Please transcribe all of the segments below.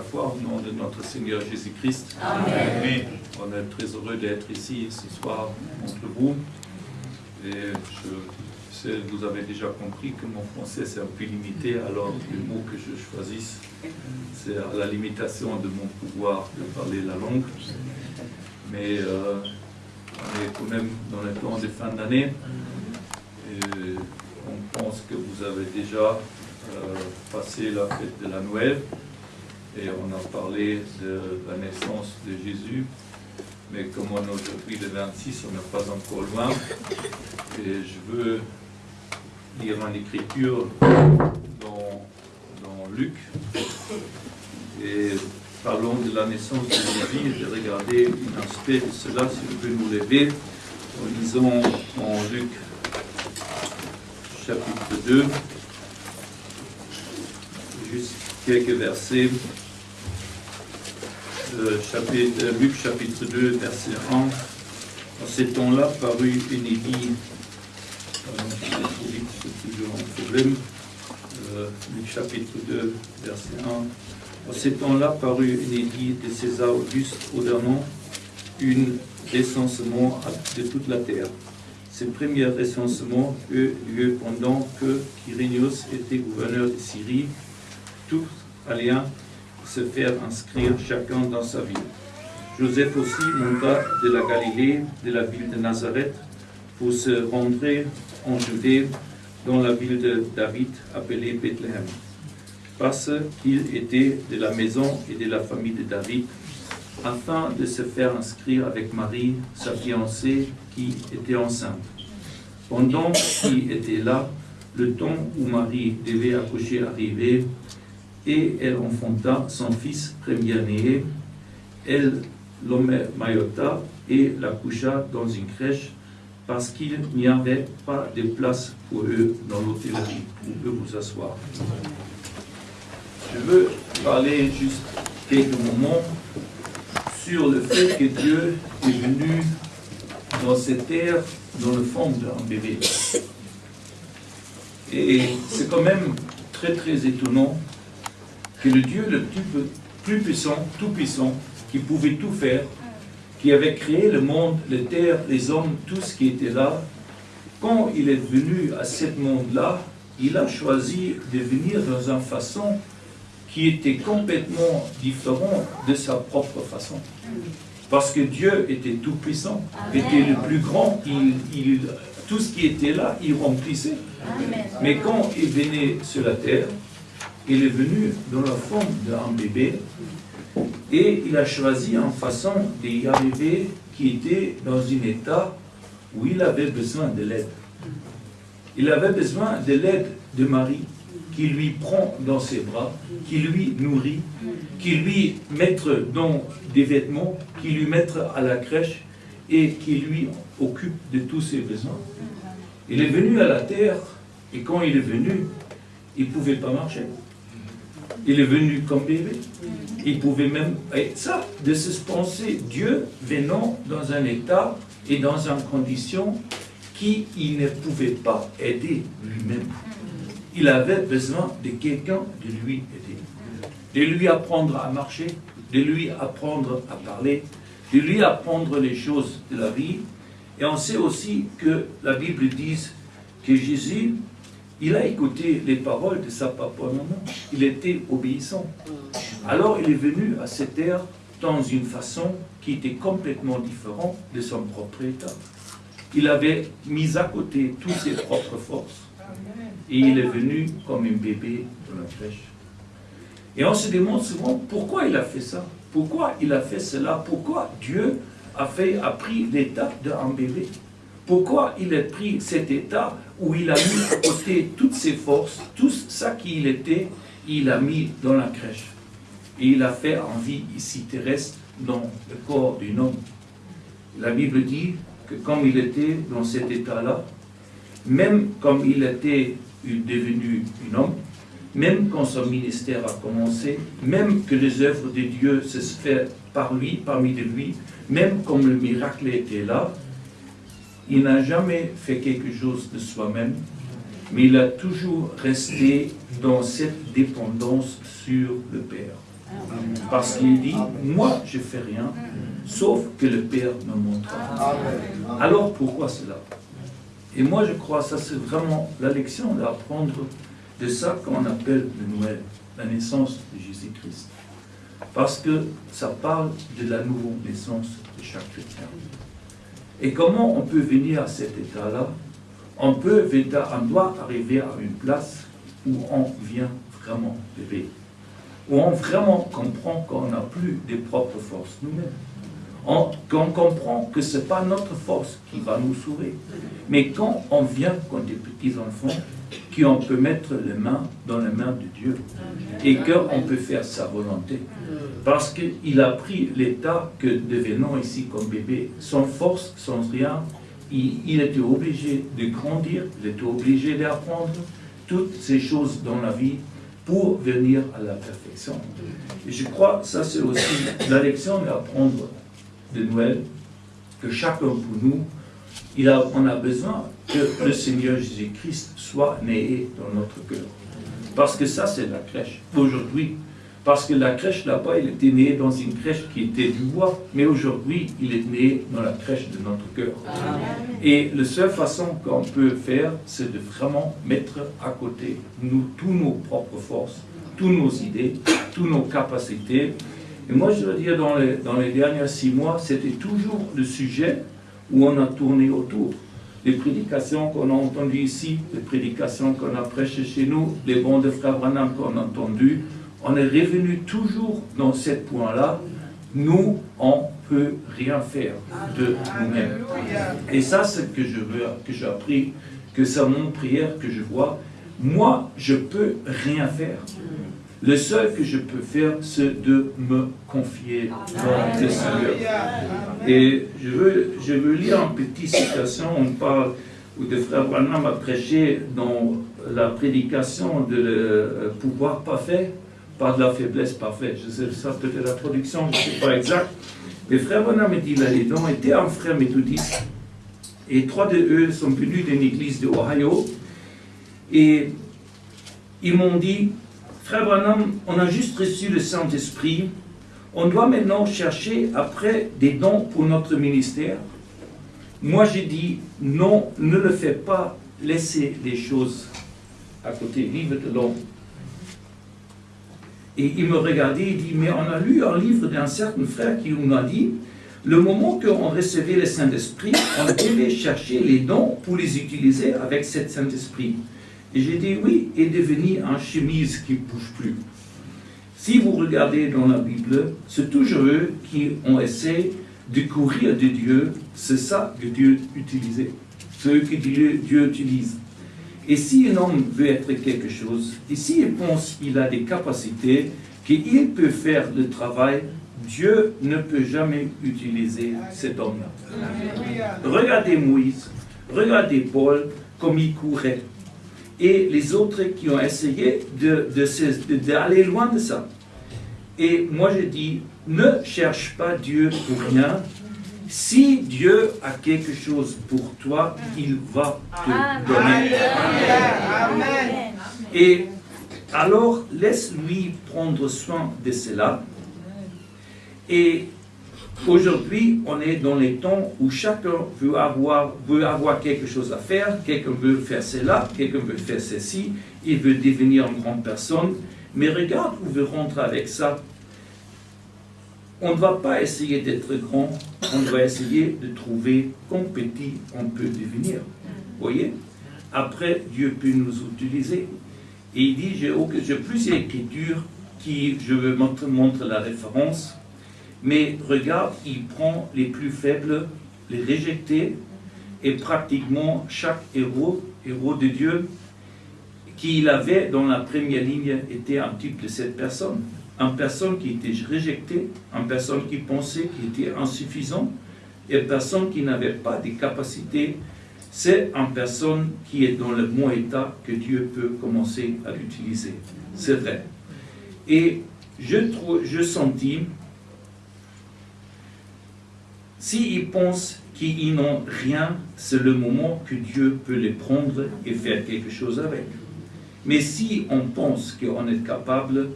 fois au nom de notre Seigneur Jésus-Christ. Amen. On est très heureux d'être ici ce soir entre vous. Et je sais, vous avez déjà compris que mon français c'est un peu limité, alors le mot que je choisisse, c'est à la limitation de mon pouvoir de parler la langue. Mais euh, on est quand même dans le temps de fin d'année. On pense que vous avez déjà euh, passé la fête de la Noël et on a parlé de la naissance de Jésus. Mais comme on est aujourd'hui le 26, on n'est pas encore loin. Et je veux lire une écriture dans, Luc. Et parlons de la naissance de Jésus et de regarder un aspect de cela, si vous pouvez nous lever, en lisant en Luc chapitre 2, juste quelques versets. Chapitre, Luc chapitre 2, verset 1. En ces temps-là parut une édit. Pardon, trop vite, c'est toujours un problème. Euh, Luc chapitre 2, verset 1. En ces temps-là parut une édit de César Auguste ordonnant une recensement de toute la terre. Ce premier recensement eut lieu pendant que Quirinius était gouverneur de Syrie. Tous allaient se faire inscrire chacun dans sa ville. Joseph aussi monta de la Galilée, de la ville de Nazareth, pour se rendre en Judée, dans la ville de David, appelée Bethléem, parce qu'il était de la maison et de la famille de David, afin de se faire inscrire avec Marie, sa fiancée, qui était enceinte. Pendant qu'il était là, le temps où Marie devait accoucher arrivait, et elle enfanta son fils premier-né. Elle l'homaillota et la coucha dans une crèche parce qu'il n'y avait pas de place pour eux dans l'hôtellerie. Vous pouvez vous asseoir. Je veux parler juste quelques moments sur le fait que Dieu est venu dans cette terre dans le fond d'un bébé. Et c'est quand même très très étonnant que le Dieu le plus, plus puissant, tout puissant, qui pouvait tout faire, qui avait créé le monde, les terres, les hommes, tout ce qui était là, quand il est venu à ce monde-là, il a choisi de venir dans une façon qui était complètement différente de sa propre façon. Parce que Dieu était tout puissant, était le plus grand, il, tout ce qui était là, il remplissait. Mais quand il venait sur la terre, il est venu dans la forme d'un bébé et il a choisi en façon d'y arriver qui était dans un état où il avait besoin de l'aide. Il avait besoin de l'aide de Marie qui lui prend dans ses bras, qui lui nourrit, qui lui met dans des vêtements, qui lui met à la crèche et qui lui occupe de tous ses besoins. Il est venu à la terre et quand il est venu, il ne pouvait pas marcher. Il est venu comme bébé. Il pouvait même... Et ça, de se penser Dieu venant dans un état et dans une condition qui il ne pouvait pas aider lui-même. Il avait besoin de quelqu'un de lui aider. De lui apprendre à marcher, de lui apprendre à parler, de lui apprendre les choses de la vie. Et on sait aussi que la Bible dit que Jésus il a écouté les paroles de sa papa maman. Il était obéissant. Alors il est venu à cette terre dans une façon qui était complètement différente de son propre état. Il avait mis à côté toutes ses propres forces. Et il est venu comme un bébé dans la crèche. Et on se demande souvent pourquoi il a fait ça. Pourquoi il a fait cela Pourquoi Dieu a, fait, a pris l'état d'un bébé Pourquoi il a pris cet état où il a mis à côté toutes ses forces, tout ça qu'il était, il a mis dans la crèche. Et il a fait en vie ici terrestre dans le corps d'un homme. La Bible dit que comme il était dans cet état-là, même comme il était devenu un homme, même quand son ministère a commencé, même que les œuvres de Dieu se font par lui, parmi de lui, même comme le miracle était là, il n'a jamais fait quelque chose de soi-même, mais il a toujours resté dans cette dépendance sur le Père. Parce qu'il dit, moi je fais rien, sauf que le Père me montre. Alors pourquoi cela? Et moi je crois que ça c'est vraiment la leçon d'apprendre de ça qu'on appelle le Noël, la naissance de Jésus-Christ. Parce que ça parle de la nouvelle naissance de chaque chrétien. Et comment on peut venir à cet état-là? On, on doit arriver à une place où on vient vraiment bébé, où on vraiment comprend qu'on n'a plus des propres forces nous-mêmes. Qu'on comprend que ce n'est pas notre force qui va nous sauver. Mais quand on vient comme des petits enfants, qu'on peut mettre les mains dans les mains de Dieu et qu'on peut faire sa volonté. Parce qu'il a pris l'état que devenant ici comme bébé, sans force, sans rien, il, il était obligé de grandir, il était obligé d'apprendre toutes ces choses dans la vie pour venir à la perfection. Et je crois que ça c'est aussi la leçon d'apprendre de Noël, que chacun pour nous, il a, on a besoin que le Seigneur Jésus-Christ soit né dans notre cœur. Parce que ça, c'est la crèche. Aujourd'hui, parce que la crèche là-bas, il était né dans une crèche qui était du bois, mais aujourd'hui, il est né dans la crèche de notre cœur. Et la seule façon qu'on peut faire, c'est de vraiment mettre à côté nous, tous nos propres forces, toutes nos idées, toutes nos capacités. Et moi, je veux dire, dans les, dans les derniers six mois, c'était toujours le sujet où on a tourné autour. Les prédications qu'on a entendues ici, les prédications qu'on a prêchées chez nous, les bons de Frère Branham qu'on a entendus, on est revenu toujours dans ce point-là. Nous, on ne peut rien faire de nous-mêmes. Et ça, c'est ce que je veux, que j'ai appris, que c'est mon prière que je vois. Moi, je peux rien faire. Le seul que je peux faire, c'est de me confier dans le Seigneur. Et je veux, je veux lire une petite citation, on parle, où le frère Branham a prêché dans la prédication de le pouvoir parfait, pas de la faiblesse parfaite. Je sais ça, peut-être la traduction, je ne sais pas exact. Le frère Branham dit là-dedans, était un frère méthodiste, et trois de eux sont venus d'une église de Ohio, et ils m'ont dit, Frère Branham, on a juste reçu le Saint-Esprit. On doit maintenant chercher après des dons pour notre ministère. Moi, j'ai dit, non, ne le fais pas. Laissez les choses à côté. Livre de l'homme. Et il me regardait et dit, mais on a lu un livre d'un certain frère qui nous a dit, le moment qu'on recevait le Saint-Esprit, on devait chercher les dons pour les utiliser avec cet Saint-Esprit. Et j'ai dit oui, et devenir un chemise qui ne bouge plus. Si vous regardez dans la Bible, c'est toujours eux qui ont essayé de courir de Dieu. C'est ça que Dieu utilise. C'est eux que Dieu, Dieu utilise. Et si un homme veut être quelque chose, et s'il pense qu'il a des capacités, qu'il peut faire le travail, Dieu ne peut jamais utiliser cet homme-là. Regardez Moïse, regardez Paul, comme il courait et les autres qui ont essayé d'aller de, loin de ça. Et moi je dis, ne cherche pas Dieu pour rien. Si Dieu a quelque chose pour toi, il va te donner. Amen. Et alors, laisse-lui prendre soin de cela. Et Aujourd'hui, on est dans les temps où chacun veut avoir, veut avoir quelque chose à faire, quelqu'un veut faire cela, quelqu'un veut faire ceci, il veut devenir une grande personne, mais regarde où veut rentrer avec ça. On ne va pas essayer d'être grand, on va essayer de trouver combien petit on peut devenir. Vous voyez? Après, Dieu peut nous utiliser. Et il dit, j'ai plusieurs écritures qui, je veux montrer la référence, mais regarde, il prend les plus faibles, les rejetés, et pratiquement chaque héros, héros de Dieu, qu'il avait dans la première ligne était un type de cette personne. Une personne qui était rejetée, une personne qui pensait qu'il était insuffisant, une personne qui n'avait pas de capacités. C'est une personne qui est dans le bon état que Dieu peut commencer à l'utiliser. C'est vrai. Et je, trouve, je sentis S'ils pensent qu'ils n'ont rien, c'est le moment que Dieu peut les prendre et faire quelque chose avec. Mais si on pense qu'on est capable,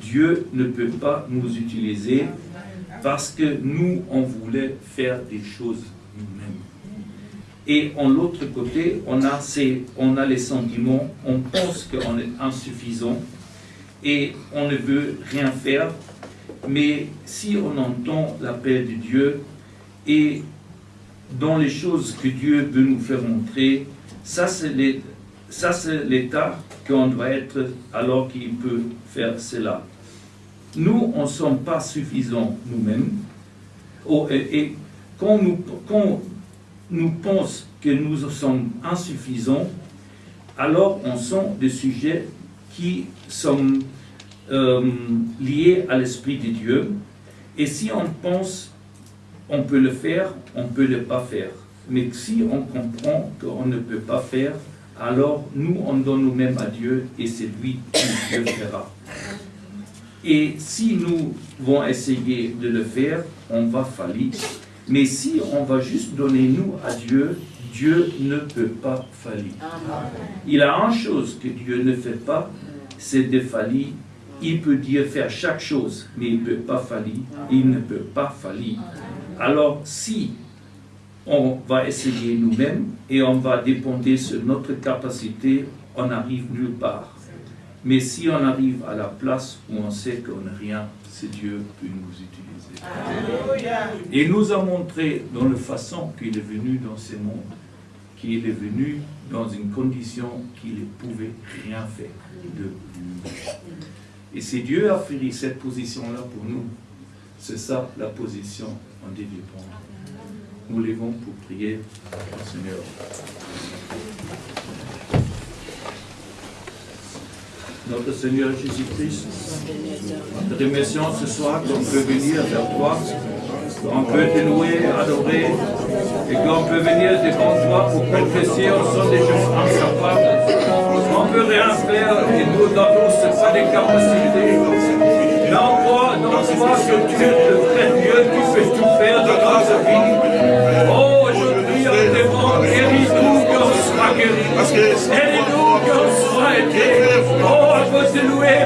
Dieu ne peut pas nous utiliser parce que nous, on voulait faire des choses nous-mêmes. Et en l'autre côté, on a, ces, on a les sentiments, on pense qu'on est insuffisant et on ne veut rien faire. Mais si on entend l'appel de Dieu et dans les choses que Dieu veut nous faire montrer, ça c'est l'état qu'on doit être alors qu'il peut faire cela. Nous, on ne sommes pas suffisants nous-mêmes. Oh, et, quand nous, nous pensons que nous sommes insuffisants, alors on sent des sujets qui sont euh, liés à l'Esprit de Dieu. Et si on pense on peut le faire, on peut ne pas faire. Mais si on comprend qu'on ne peut pas faire, alors nous, on donne nous-mêmes à Dieu et c'est lui qui le fera. Et si nous vont essayer de le faire, on va faillir. Mais si on va juste donner nous à Dieu, Dieu ne peut pas faillir. Il a une chose que Dieu ne fait pas, c'est de faillir. Il peut dire faire chaque chose, mais il ne peut pas faillir. Il ne peut pas faillir. Alors si on va essayer nous-mêmes et on va dépendre sur notre capacité, on n'arrive nulle part. Mais si on arrive à la place où on sait qu'on n'a rien, c'est Dieu qui peut nous utiliser. Et nous a montré dans la façon qu'il est venu dans ce monde, qu'il est venu dans une condition qu'il ne pouvait rien faire de Et si Dieu a fait cette position-là pour nous, c'est ça la position en développement. Nous levons pour prier Seigneur. Notre Seigneur Jésus-Christ, nous te remercions ce soir qu'on peut venir vers toi, qu'on peut te louer, adorer, et qu'on peut venir devant toi pour confesser au son des gens incapables. On peut rien faire et nous, ce pas des capacités. Mais on croit, on croit que tu es le vrai Dieu qui fait tout faire dans notre vie. Oh, aujourd'hui, on demande, guéris-nous qu'on soit guéri. Aidez-nous qu'on soit aidé. Oh, on peut te louer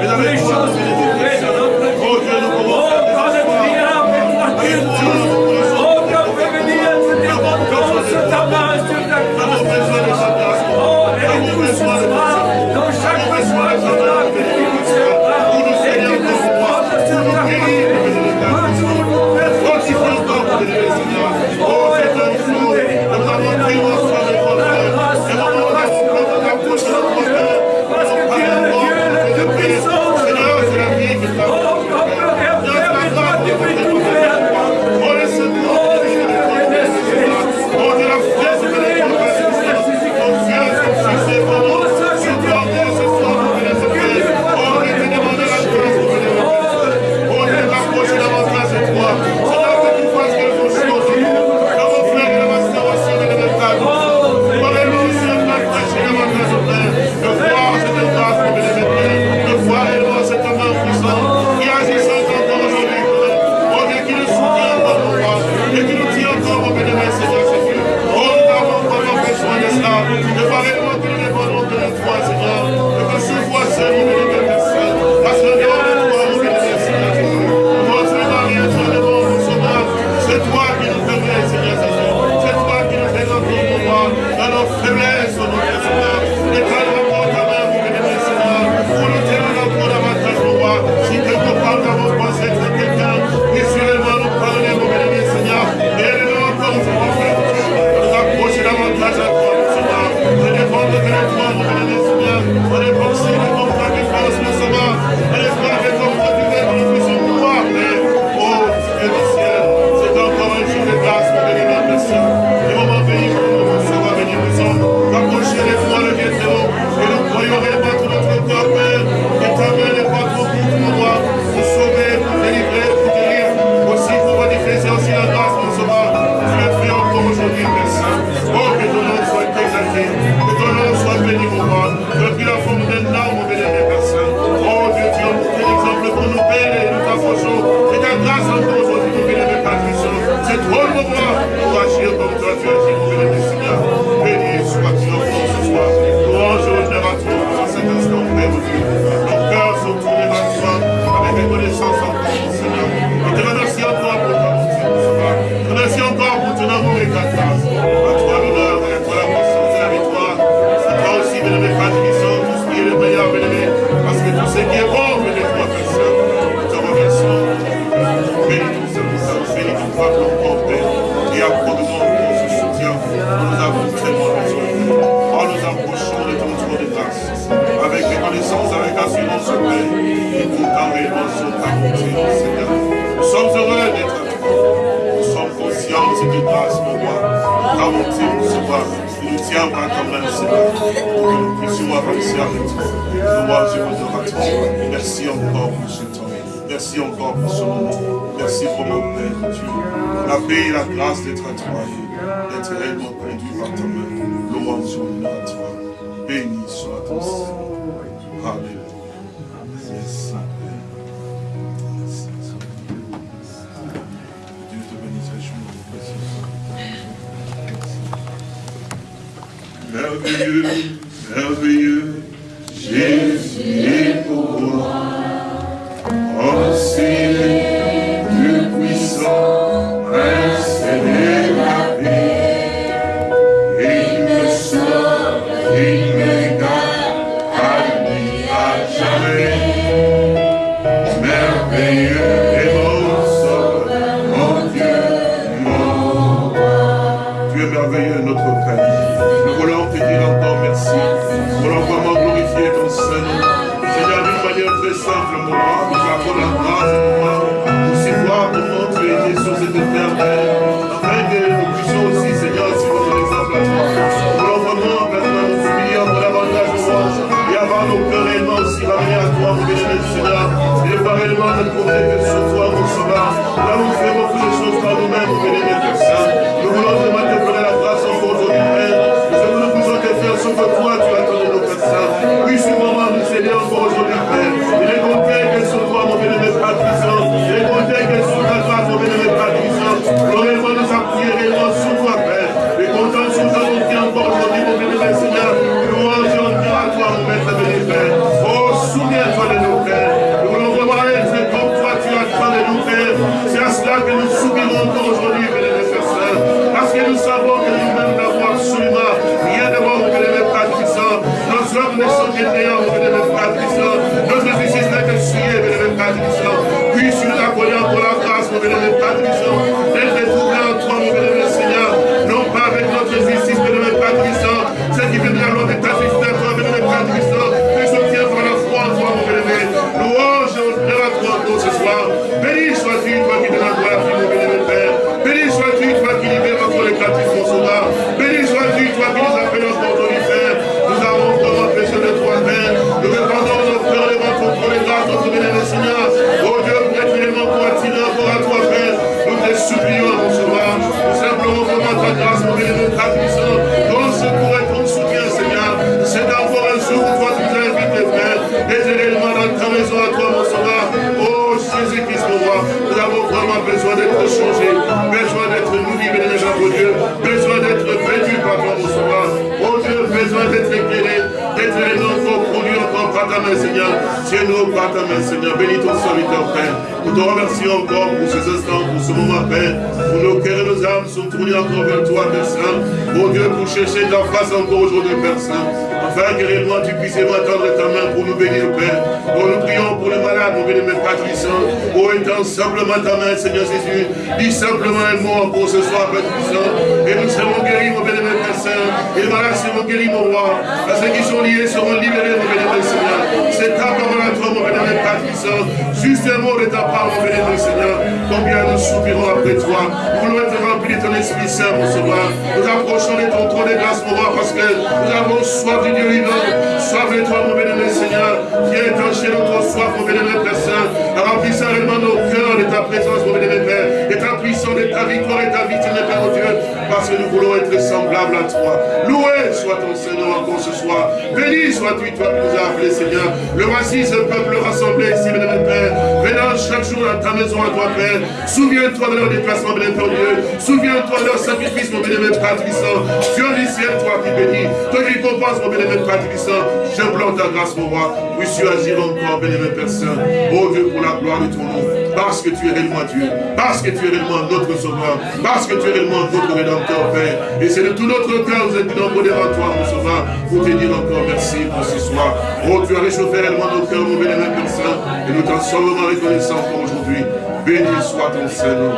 C'est de tout notre cœur, nous êtes nombreux devant toi, mon sauveur, pour te dire encore merci pour ce soir. Oh, tu as réchauffé réellement nos cœurs, mon bénévole comme ça, et nous t'en sommes reconnaissants pour aujourd'hui. Béni soit ton Seigneur.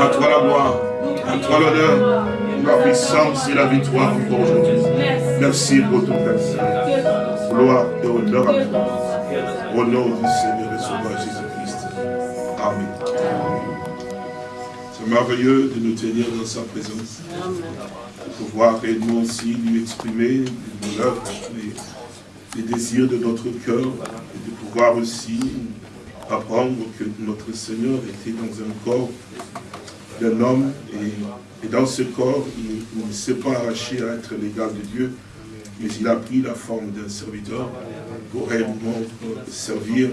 À toi la gloire, à toi l'honneur, la puissance et la victoire pour aujourd'hui. Merci pour tout merci. Gloire et honneur à toi. Au nom du Seigneur et Sauveur Jésus-Christ. Amen. C'est merveilleux de nous tenir dans sa présence. De pouvoir réellement aussi lui exprimer les, les désirs de notre cœur et de pouvoir aussi apprendre que notre Seigneur était dans un corps d'un homme et, dans ce corps, il ne s'est pas arraché à être l'égal de Dieu, mais il a pris la forme d'un serviteur pour réellement servir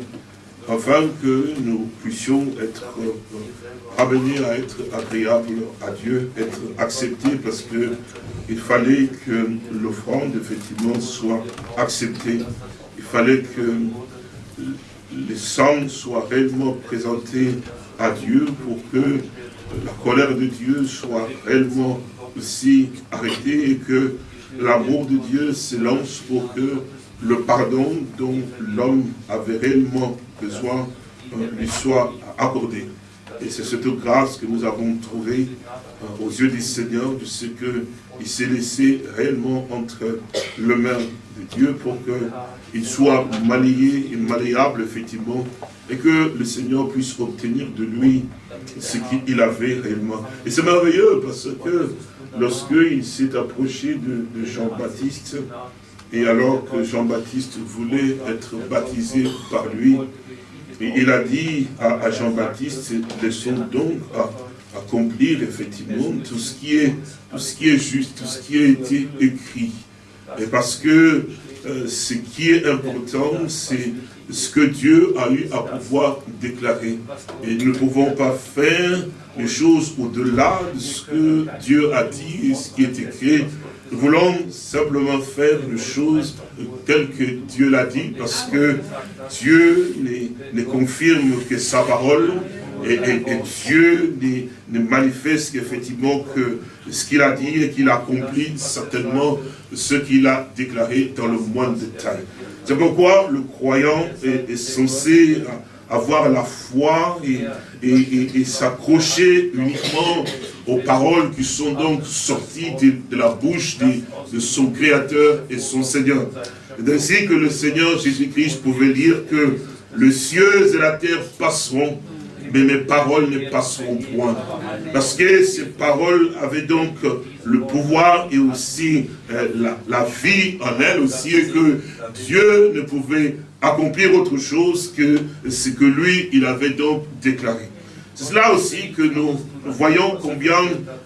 afin que nous puissions être euh, amenés à être agréables à Dieu, être acceptés, parce que il fallait que l'offrande, effectivement, soit acceptée. Il fallait que les sangs soient réellement présentés à Dieu pour que la colère de Dieu soit réellement aussi arrêtée et que l'amour de Dieu s'élance pour que le pardon dont l'homme avait réellement besoin euh, lui soit accordé. Et c'est cette grâce que nous avons trouvée euh, aux yeux du Seigneur, de ce qu'il s'est laissé réellement entre les mains de Dieu pour qu'il soit malayé et effectivement, et que le Seigneur puisse obtenir de lui ce qu'il avait réellement. Et c'est merveilleux parce que lorsqu'il s'est approché de Jean-Baptiste, et alors que Jean-Baptiste voulait être baptisé par lui, il a dit à, Jean-Baptiste, laissons donc accomplir effectivement tout ce, qui est, tout ce qui est juste, tout ce qui a été écrit. Et parce que euh, ce qui est important, c'est ce que Dieu a eu à pouvoir déclarer. Et nous ne pouvons pas faire les choses au-delà de ce que Dieu a dit et ce qui est écrit nous voulons simplement faire les choses telles que Dieu l'a dit, parce que Dieu ne confirme que sa parole, et, Dieu ne, manifeste effectivement que ce qu'il a dit et qu'il accomplit certainement ce qu'il a déclaré dans le moindre détail. C'est pourquoi le croyant est censé avoir la foi et, s'accrocher uniquement aux paroles qui sont donc sorties de, la bouche de, son Créateur et son Seigneur. C'est ainsi que le Seigneur Jésus-Christ pouvait dire que les cieux et la terre passeront, mais mes paroles ne passeront point. Parce que ces paroles avaient donc le pouvoir et aussi euh, la, la, vie en elles aussi, et que Dieu ne pouvait accomplir autre chose que ce que lui, il avait donc déclaré. C'est cela aussi que nous voyons combien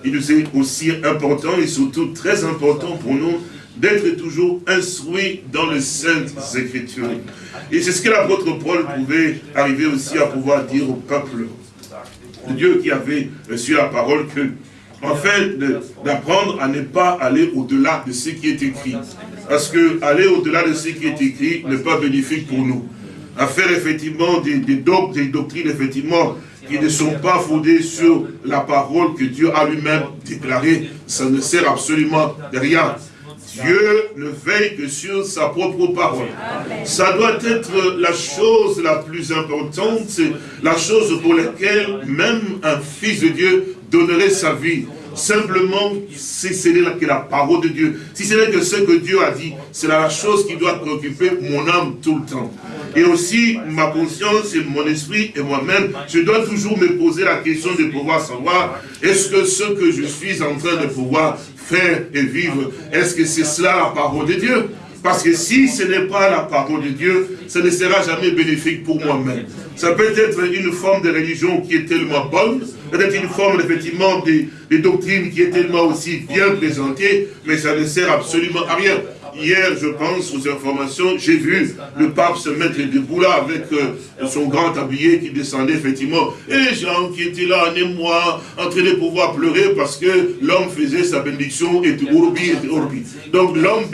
il nous est aussi important et surtout très important pour nous d'être toujours instruits dans les Saintes Écritures. Et c'est ce que l'apôtre Paul pouvait arriver aussi à pouvoir dire au peuple de Dieu qui avait reçu la parole que, en fait, d'apprendre à ne pas aller au-delà de ce qui est écrit. Parce que aller au-delà de ce qui est écrit n'est pas bénéfique pour nous. À faire effectivement des, des, des doctrines, effectivement, qui ne sont pas fondées sur la parole que Dieu a lui-même déclarée, ça ne sert absolument de rien. Dieu ne veille que sur sa propre parole. Ça doit être la chose la plus importante, la chose pour laquelle même un fils de Dieu donnerait sa vie. Simplement, si ce n'est que la parole de Dieu, si ce n'est que ce que Dieu a dit, c'est la chose qui doit préoccuper mon âme tout le temps. Et aussi, ma conscience et mon esprit et moi-même, je dois toujours me poser la question de pouvoir savoir, est-ce que ce que je suis en train de pouvoir faire et vivre, est-ce que c'est cela la parole de Dieu? Parce que si ce n'est pas la parole de Dieu, ça ne sera jamais bénéfique pour moi-même. Ça peut être une forme de religion qui est tellement bonne, peut-être une forme effectivement de, doctrine qui est tellement aussi bien présentée, mais ça ne sert absolument à rien. Hier, je pense, aux informations, j'ai vu le pape se mettre debout là avec euh, son grand tablier qui descendait effectivement. Et les gens qui étaient là, en émoi, en train de pouvoir pleurer parce que l'homme faisait sa bénédiction et Urbi et. Donc l'homme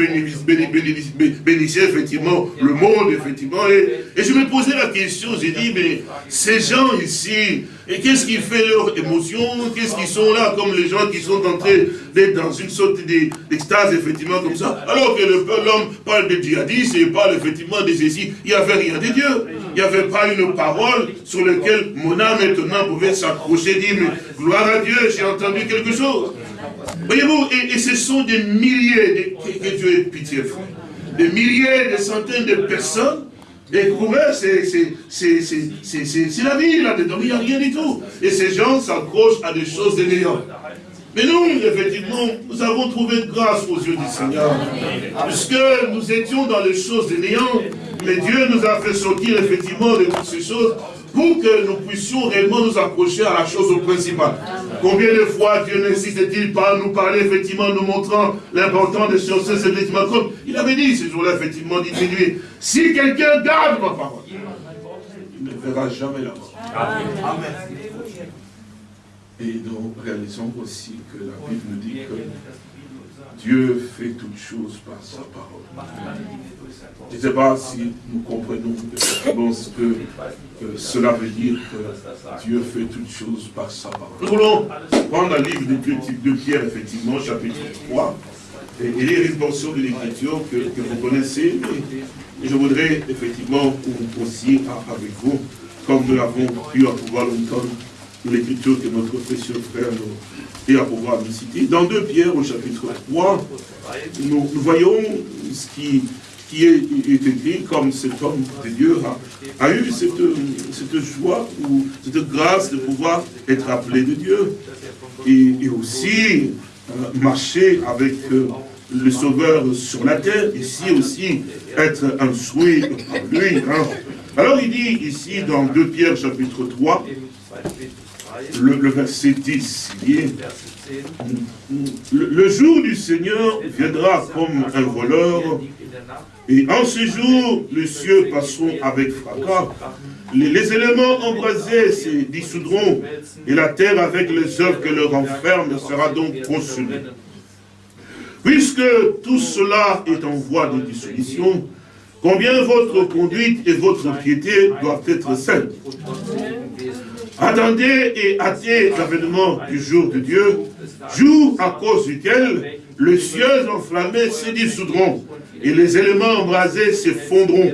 bénissait effectivement le monde, effectivement. Et, et je me posais la question, j'ai dit, mais ces gens ici, et qu'est-ce qui fait leur émotion? Qu'est-ce qu'ils sont là comme les gens qui sont entrés d'être dans une sorte d'extase, effectivement, comme ça? Alors que l'homme parle de djihadistes et parle effectivement de ceci, il n'y avait rien de Dieu. Il n'y avait pas une parole sur laquelle mon âme étonnante pouvait s'accrocher, dire, mais gloire à Dieu, j'ai entendu quelque chose. Voyez-vous, et, ce sont des milliers, de, que, Dieu ait pitié, frère. Des milliers, des centaines de personnes Eux, c'est la vie là-dedans, il n'y a rien du tout. Et ces gens s'accrochent à des choses de Mais nous, effectivement, nous avons trouvé grâce aux yeux du Seigneur. Puisque nous étions dans les choses de mais Dieu nous a fait sortir effectivement de toutes ces choses pour que nous puissions réellement nous accrocher à la chose principale. Combien de fois Dieu n'insiste-t-il pas à nous parler, effectivement, nous montrant l'importance des choses, effectivement, comme il avait dit ce jour-là, effectivement, dit si quelqu'un garde ma parole, il ne verra jamais la mort. Amen. Et nous réalisons aussi que la Bible nous dit que Dieu fait toutes choses par sa parole. Je ne sais pas si nous comprenons ce que cela veut dire que Dieu fait toutes choses par sa parole. Nous voulons prendre le livre de, Pierre, effectivement, chapitre 3, et, lire une portion de l'écriture que, vous connaissez, mais je voudrais effectivement aussi avec vous, comme nous l'avons pu à pouvoir l'entendre, l'écriture que notre précieux frère nous et à pouvoir nous citer. Dans 2 Pierre au chapitre 3, nous, voyons ce qui, qui est, écrit comme cet homme de Dieu a, eu cette, cette, joie ou cette grâce de pouvoir être appelé de Dieu. Et, aussi euh, marcher avec euh, le Sauveur sur la terre, ici aussi être souhait pour lui. Hein. Alors il dit ici dans 2 Pierre chapitre 3, le, verset 10, le, jour du Seigneur viendra comme un voleur, et en ce jour, les cieux passeront avec fracas, les, éléments embrasés se dissoudront, et la terre avec les œuvres que leur enferme sera donc consumée. Puisque tout cela est en voie de dissolution, combien votre conduite et votre piété doivent être saintes? Attendez et hâtez l'avènement du jour de Dieu, jour à cause duquel les cieux enflammés se dissoudront et les éléments embrasés se fondront.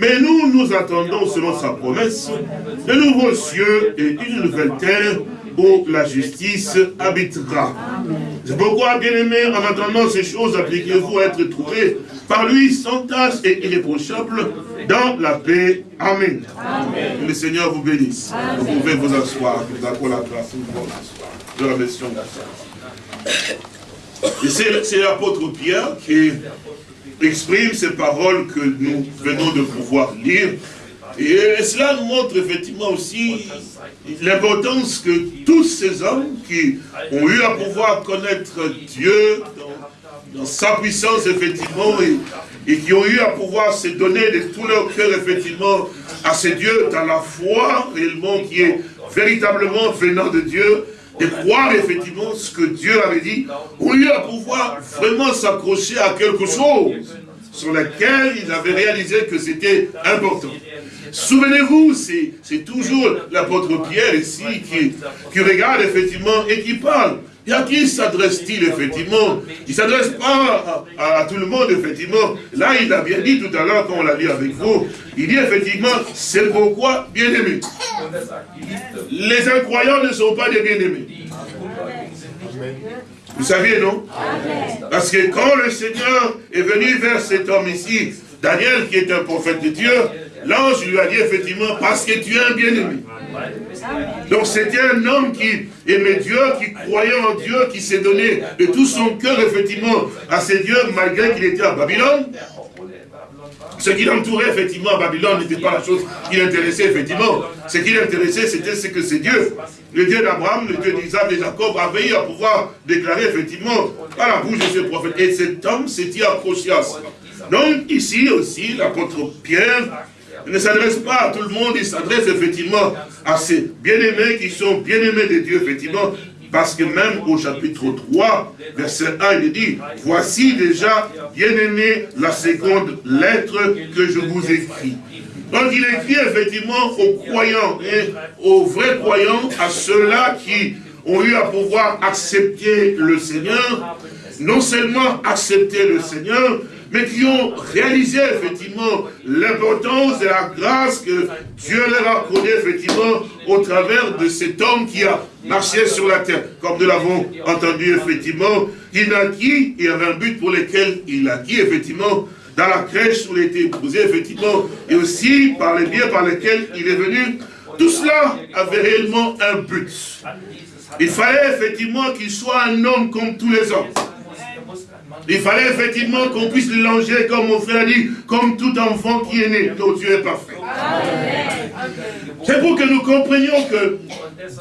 Mais nous, nous attendons, selon sa promesse, de nouveaux cieux et une nouvelle terre où la justice habitera. C'est pourquoi, bien-aimés, en attendant ces choses, appliquez-vous à être trouvés par lui sans tâche et irréprochable dans la paix. Amen. Que le Seigneur vous bénisse. Vous pouvez vous asseoir. Nous avons la grâce de la mission. C'est l'apôtre Pierre qui exprime ces paroles que nous venons de pouvoir lire. Et cela nous montre effectivement aussi l'importance que tous ces hommes qui ont eu à pouvoir connaître Dieu dans, sa puissance, effectivement, et, qui ont eu à pouvoir se donner de tout leur cœur, effectivement, à ces dieux, dans la foi réellement qui est véritablement venant de Dieu, de croire effectivement ce que Dieu avait dit, ont eu à pouvoir vraiment s'accrocher à quelque chose sur lequel ils avaient réalisé que c'était important. Souvenez-vous, c'est toujours l'apôtre Pierre ici qui, qui regarde effectivement et qui parle. Et à qui s'adresse-t-il effectivement? Il ne s'adresse pas à, tout le monde effectivement. Là, il a bien dit tout à l'heure quand on l'a lu avec vous, il dit effectivement, c'est pourquoi bien-aimés. Les incroyants ne sont pas des bien-aimés. Vous saviez, non? Parce que quand le Seigneur est venu vers cet homme ici, Daniel qui est un prophète de Dieu, l'ange lui a dit effectivement, parce que tu es un bien-aimé. Donc c'était un homme qui aimait Dieu, qui croyait en Dieu, qui s'est donné de tout son cœur effectivement à ses dieux, malgré qu'il était à Babylone. Ce qui l'entourait effectivement à Babylone n'était pas la chose qui l'intéressait effectivement. Ce qui l'intéressait, c'était ce que c'est Dieu. Le Dieu d'Abraham, le Dieu d'Isaac, de Jacob, a veillé à pouvoir déclarer effectivement à la bouche de ce prophète. Et cet homme s'était approché à ça? Donc ici aussi, l'apôtre Pierre ne s'adresse pas à tout le monde, il s'adresse effectivement à ces bien-aimés qui sont bien-aimés de Dieu, effectivement, parce que même au chapitre 3, verset 1, il dit, « Voici déjà, bien-aimé, la seconde lettre que je vous écris. » Donc il écrit effectivement aux croyants, et aux vrais croyants, à ceux-là qui ont eu à pouvoir accepter le Seigneur, non seulement accepter le Seigneur, mais qui ont réalisé effectivement l'importance de la grâce que Dieu leur a accordée effectivement au travers de cet homme qui a marché sur la terre. Comme nous l'avons entendu effectivement, il naquit, il avait un but pour lequel il a acquis effectivement dans la crèche où il a été épousé, effectivement, et aussi par les biens par lesquels il est venu, tout cela avait réellement un but. Il fallait effectivement qu'il soit un homme comme tous les hommes. Il fallait effectivement qu'on puisse le langer, comme mon frère a dit, comme tout enfant qui est né, dont Dieu est parfait. C'est pour que nous comprenions que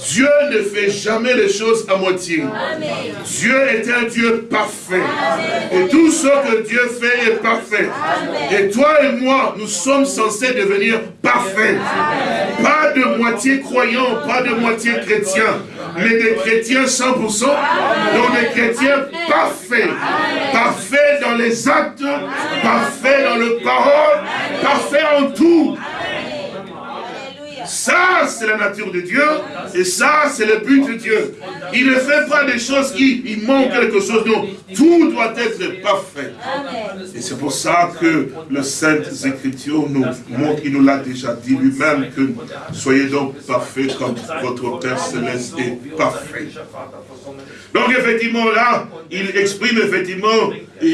Dieu ne fait jamais les choses à moitié. Dieu est un Dieu parfait. Et tout ce que Dieu fait est parfait. Et toi et moi, nous sommes censés devenir parfaits. Pas de moitié croyants, pas de moitié chrétiens, mais des chrétiens 100%, donc des chrétiens parfaits. Parfaits dans les actes, parfaits dans le parole, parfaits en tout. Ça, c'est la nature de Dieu. Et ça, c'est le but de Dieu. Il ne fait pas des choses qui il manque quelque chose. Non, tout doit être parfait. Et c'est pour ça que le Sainte Écriture nous montre, il nous l'a déjà dit lui-même, que soyez donc parfaits comme votre Père Céleste est parfait. Donc effectivement là, il exprime effectivement,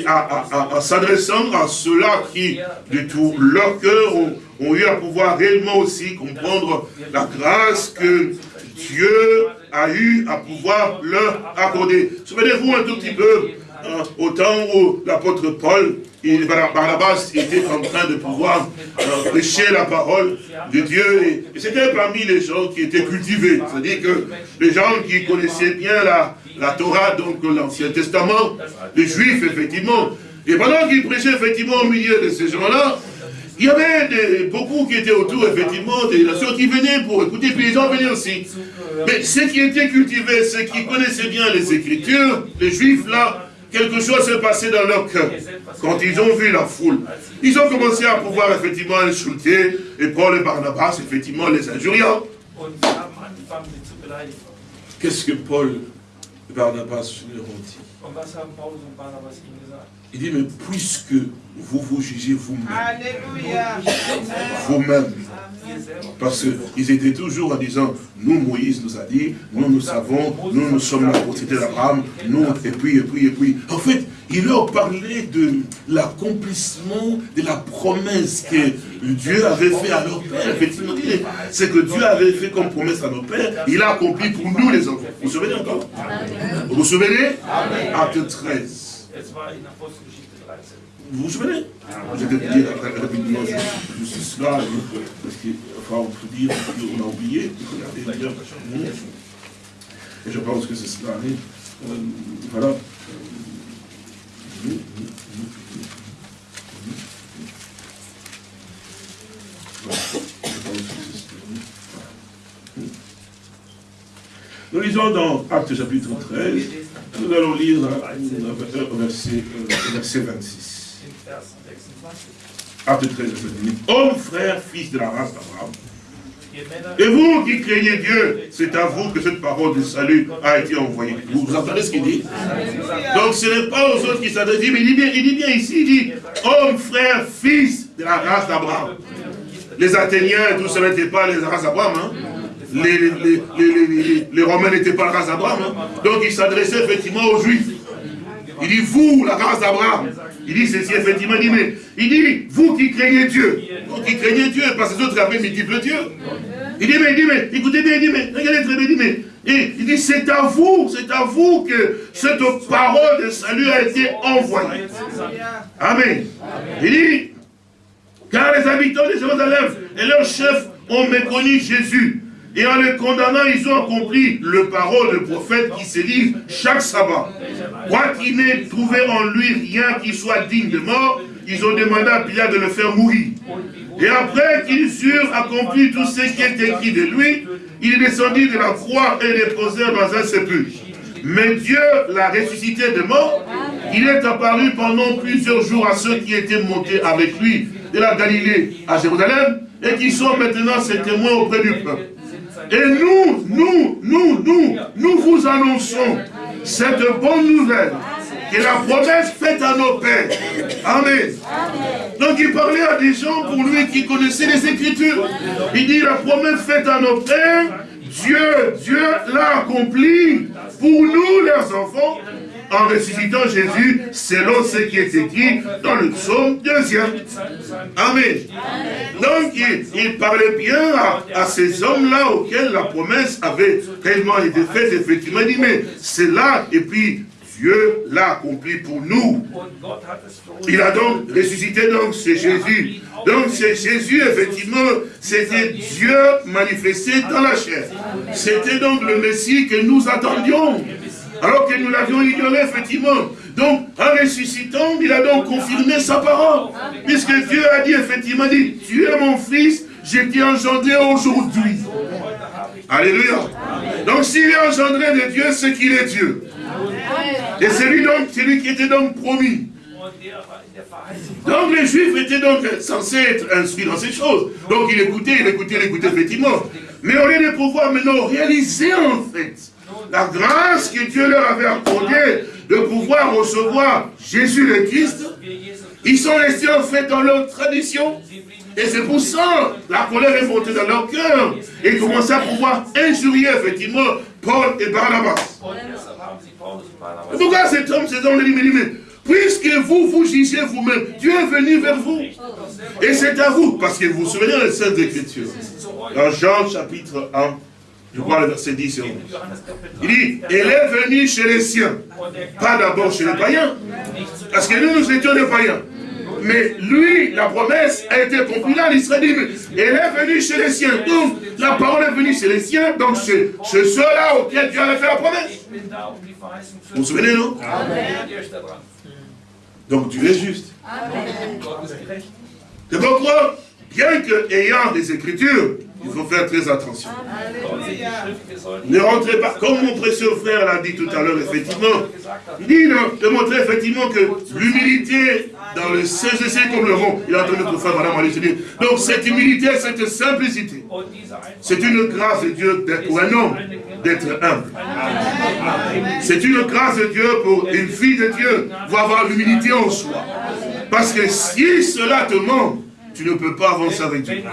en s'adressant à ceux-là qui, de tout leur cœur, ont ont eu à pouvoir réellement aussi comprendre la grâce que Dieu a eu à pouvoir leur accorder. Souvenez-vous un tout petit peu, hein, au temps où l'apôtre Paul et Barnabas était en train de pouvoir euh, prêcher la parole de Dieu. Et, c'était parmi les gens qui étaient cultivés. C'est-à-dire que les gens qui connaissaient bien la, la Torah, donc l'Ancien Testament, les Juifs, effectivement. Et pendant qu'ils prêchaient effectivement au milieu de ces gens-là, il y avait beaucoup qui étaient autour, effectivement, des nations qui venaient pour écouter, puis les gens venaient aussi. Mais ceux qui étaient cultivés, ceux qui connaissaient bien les Écritures, les Juifs, là, quelque chose s'est passé dans leur cœur. Quand ils ont vu la foule, ils ont commencé à pouvoir, effectivement, insulter, et Paul et Barnabas, effectivement, les injuriant. Qu'est-ce que Paul et Barnabas leur ont dit il dit, mais puisque vous vous jugez vous-même, vous-même, parce qu'ils étaient toujours en disant, nous, Moïse nous a dit, nous, nous savons, nous, nous sommes la propriété d'Abraham, nous, et puis, et puis, et puis. En fait, il leur parlait de l'accomplissement de la promesse que Dieu avait fait à leur père. Effectivement, c'est que Dieu avait fait comme promesse à nos pères, il a accompli pour nous les enfants. Vous vous souvenez encore? Vous vous souvenez? Acte 13. Vous vous souvenez Je vais dire rapidement juste cela, parce qu'il on peut dire qu'on a oublié. Et je pense que c'est cela. Euh, voilà. Nous lisons dans Acte chapitre 13, nous allons lire au verset, verset 26. Acte 13, verset 26. Homme, frère, fils de la race d'Abraham, et vous qui craignez Dieu, c'est à vous que cette parole de salut a été envoyée. Vous, entendez ce qu'il dit? Donc ce n'est pas aux autres qui s'adressent, il dit, bien, il dit bien ici, il dit, homme, frère, fils de la race d'Abraham. Les Athéniens, tout ça n'était pas les races d'Abraham. Hein les, les, Romains n'étaient pas la race d'Abraham. Hein. Donc il s'adressait effectivement aux Juifs. Il dit, vous, la race d'Abraham. Il dit ceci, effectivement, il dit, mais, il dit, vous qui craignez Dieu, vous qui craignez Dieu, parce que les autres avaient multiple Dieu. Il dit, mais, il dit, mais, écoutez bien, il dit, mais, regardez très bien, il dit, mais, il dit, c'est à vous, c'est à vous que cette parole de salut a été envoyée. Amen. Il dit, car les habitants de Jérusalem et leurs chefs ont méconnu Jésus. Et en le condamnant, ils ont accompli le parole de prophète qui se dit chaque sabbat. qu'il n'ait trouvé en lui rien qui soit digne de mort, ils ont demandé à Pilate de le faire mourir. Et après qu'ils eurent accompli tout ce qui est écrit de lui, il est descendu de la croix et les posé dans un sépulcre. Mais Dieu l'a ressuscité de mort. Il est apparu pendant plusieurs jours à ceux qui étaient montés avec lui de la Galilée à Jérusalem et qui sont maintenant ses témoins auprès du peuple. Et nous, nous, nous, nous, nous vous annonçons cette bonne nouvelle que la promesse faite à nos pères. Amen. Donc il parlait à des gens pour lui qui connaissaient les Écritures. Il dit la promesse faite à nos pères, Dieu, Dieu l'a accompli pour nous, leurs enfants, en ressuscitant Jésus selon ce qui est écrit dans le psaume deuxième. Amen. Donc, il, parlait bien à, ces hommes-là auxquels la promesse avait réellement été faite, effectivement. Il dit, mais c'est là, et puis Dieu l'a accompli pour nous. Il a donc ressuscité, donc c'est Jésus. Donc c'est Jésus, effectivement, c'était Dieu manifesté dans la chair. C'était donc le Messie que nous attendions. Alors que nous l'avions ignoré, effectivement. Donc, en ressuscitant, il a donc confirmé sa parole. Puisque Dieu a dit, effectivement, dit, tu es mon fils, j'ai été engendré aujourd'hui. Alléluia. Donc, s'il est engendré de Dieu, c'est qu'il est Dieu. Et c'est lui donc, celui qui était donc promis. Donc les Juifs étaient donc censés être instruits dans ces choses. Donc il écoutait, il écoutait, il écoutait effectivement. Mais au lieu de pouvoir maintenant réaliser en fait la grâce que Dieu leur avait accordée de pouvoir recevoir Jésus le Christ, ils sont restés en fait dans leur tradition. Et c'est pour ça la colère est montée dans leur cœur. Et ils commençaient à pouvoir injurier effectivement Paul et Barnabas. Pourquoi cet homme, cet homme, dit, mais puisque vous vous jugez vous-même, Dieu est venu vers vous. Et c'est à vous, parce que vous vous souvenez des Saintes Écritures. Dans Jean chapitre 1, je crois le verset 10 et 11. Il dit, elle est venue chez les siens, pas d'abord chez les païens. Parce que nous, nous étions des païens. Mais lui, la promesse a été accomplie là, l'Israël elle est venue chez les siens. Donc, la parole est venue chez les siens, donc c'est ceux-là auxquels Dieu avait fait la promesse. Vous vous souvenez, non? Donc Dieu est juste. C'est pourquoi, bien que ayant des Écritures, il faut faire très attention. Ne rentrez pas, comme mon précieux frère l'a dit tout à l'heure, effectivement, il dit de montrer effectivement que l'humilité dans le CGC comme le rond, il a entendu notre frère, madame, aller dire. Donc cette humilité, cette simplicité, c'est une grâce de Dieu pour un homme d'être humble. C'est une grâce de Dieu pour une fille de Dieu, pour avoir l'humilité en soi. Parce que si cela te manque, tu ne peux pas avancer avec Dieu.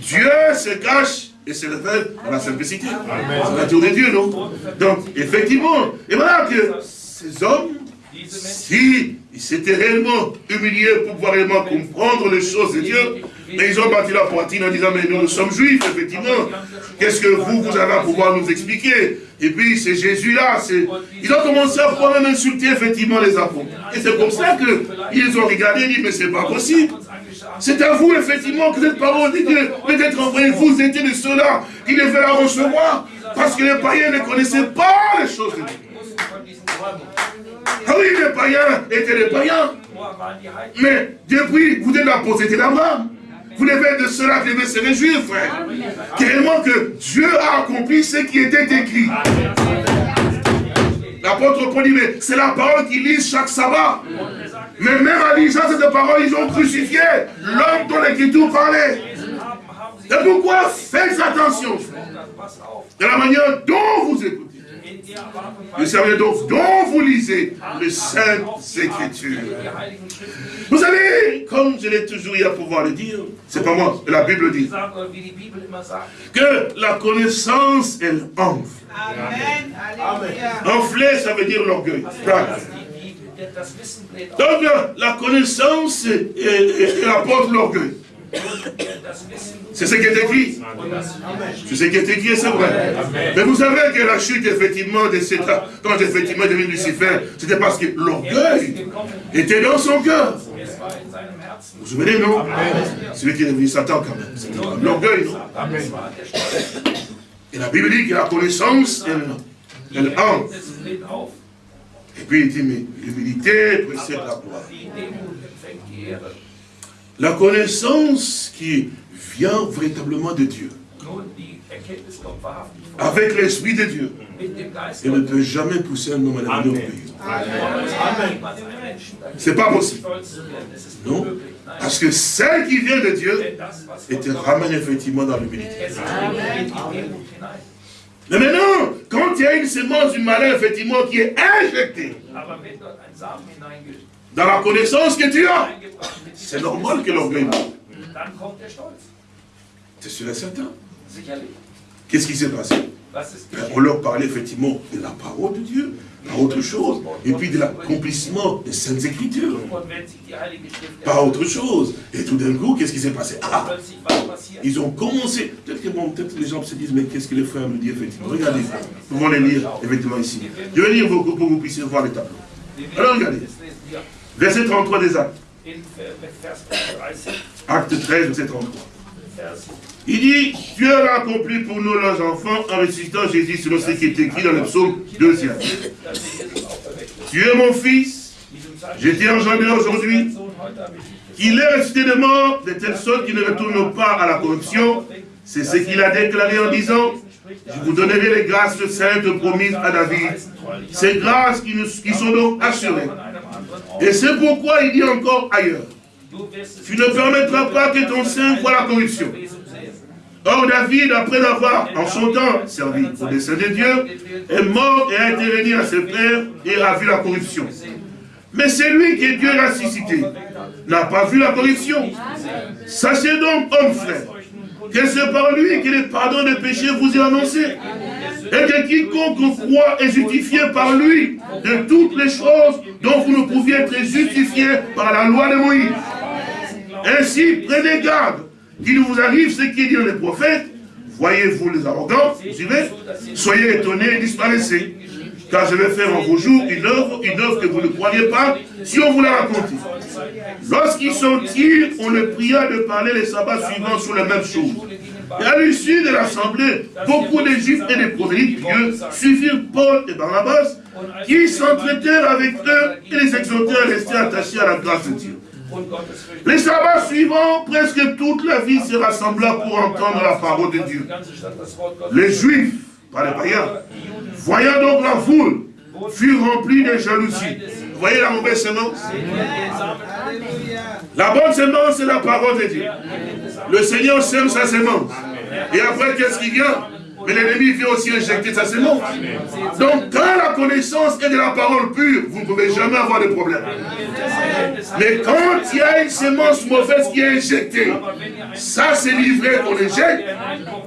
Dieu se cache et se révèle dans la simplicité. C'est la tour de Dieu, non? Donc, effectivement, et voilà que ces hommes, si ils s'étaient réellement humiliés pour pouvoir réellement comprendre les choses de Dieu, mais ils ont battu la poitrine en disant, mais nous, nous sommes juifs, effectivement. Qu'est-ce que vous, vous avez à pouvoir nous expliquer? Et puis, c'est Jésus-là. Ils ont commencé à même insulter, effectivement, les apôtres. Et c'est comme ça qu'ils ont regardé et dit, mais c'est pas possible. C'est à vous, effectivement, que cette parole de Dieu peut-être envoyée. Vous étiez de ceux-là qui devaient la recevoir. Parce que les païens ne connaissaient pas les choses de Dieu. Ah oui, les païens étaient les païens. Mais depuis, vous êtes la possédé d'Abraham. Vous devez de cela qui devez se réjouir, frère. Tellement que Dieu a accompli ce qui était écrit. L'apôtre Paul dit, mais c'est la parole qu'ils lisent chaque sabbat. Mais même en lisant cette parole, ils ont crucifié l'homme dont l'écriture parlait. C'est pourquoi faites attention, de la manière dont vous écoutez. Le servir donc dont vous lisez les saintes écritures. Vous savez, comme je l'ai toujours eu à pouvoir le dire, c'est pas moi, la Bible dit, que la connaissance, elle enfle. Amen. Enfler, ça veut dire l'orgueil. Donc la connaissance apporte l'orgueil. C'est ce qui est écrit. C'est ce qui est écrit, c'est vrai. Mais vous savez que la chute, effectivement, de cet quand effectivement devenu Lucifer, c'était parce que l'orgueil était dans son cœur. Vous vous souvenez, non? Celui qui est devenu Satan, quand même. L'orgueil, non? Et la Bible dit que la connaissance, elle, elle entre. Et puis il dit, mais l'humilité précède la gloire. La connaissance qui vient véritablement de Dieu. Avec l'Esprit de Dieu. Elle ne peut jamais pousser un homme à la Amen. C'est pas possible. Non. Parce que celle qui vient de Dieu, elle te ramène effectivement dans l'humilité. Mais maintenant, quand il y a une semence du malin, effectivement, qui est injectée dans la connaissance que tu as, c'est normal que l'orgueil monte. C'est sûr et certain. Qu'est-ce qui s'est passé? On leur parlait effectivement de la parole de Dieu, pas autre chose. Et puis de l'accomplissement des Saintes Écritures. Pas autre chose. Et tout d'un coup, qu'est-ce qui s'est passé? Ah, Ils ont commencé. Peut-être que, bon, peut les gens se disent, mais qu'est-ce que le frère me dit effectivement? Regardez, nous allons les lire effectivement ici. Je vais lire pour que vous puissiez voir les tableaux. Alors regardez. Verset 33 des actes. Acte 13, verset 33. Il dit, Dieu l'a accompli pour nous, leurs enfants, en ressuscitant Jésus selon ce qui est écrit dans le psaume 2. Tu es mon fils, j'ai été engendré aujourd'hui. Il est resté de mort de telle sorte qu'il ne retourne pas à la corruption. C'est ce qu'il a déclaré en disant, je vous donnerai les grâces saintes promises à David. Ces grâces qui, nous, qui sont donc assurées. Et c'est pourquoi il dit encore ailleurs, tu ne permettras pas que ton sein voit la corruption. Or, David, après avoir, en son temps, servi au dessein de Dieu, est mort et a été réuni à ses pères et a vu la corruption. Mais c'est lui que Dieu a ressuscité, n'a pas vu la corruption. Sachez donc, homme frère, que c'est par lui que le pardon des péchés vous est annoncé. Et que quiconque croit est justifié par lui de toutes les choses dont vous ne pouviez être justifiés par la loi de Moïse. Ainsi, prenez garde qu'il vous arrive ce qui dit les prophètes. Voyez-vous les arrogants, suivez, soyez étonnés et disparaissez. Car je vais faire en vos jours une œuvre, une œuvre que vous ne croyez pas, si on vous la raconte. Lorsqu'ils sortirent, on le pria de parler les sabbats suivants sur la même chose. Et à l'issue de l'assemblée, beaucoup de juifs et des prosélytes Dieu suivirent Paul et Barnabas, qui s'entretèrent avec eux et les exhortèrent à rester attachés à la grâce de Dieu. Les sabbats suivants, presque toute la vie se rassembla pour entendre la parole de Dieu. Les juifs, pas les païens, voyant donc la foule, furent remplis de jalousie. Vous voyez la mauvaise semence? La bonne semence, c'est la parole de Dieu. Le Seigneur sème sa semence. Et après, qu'est-ce qui vient mais l'ennemi vient aussi injecter sa semence. Donc, quand la connaissance est de la parole pure, vous ne pouvez jamais avoir de problème. Mais quand il y a une semence mauvaise qui est injectée, ça c'est livré qu'on injecte,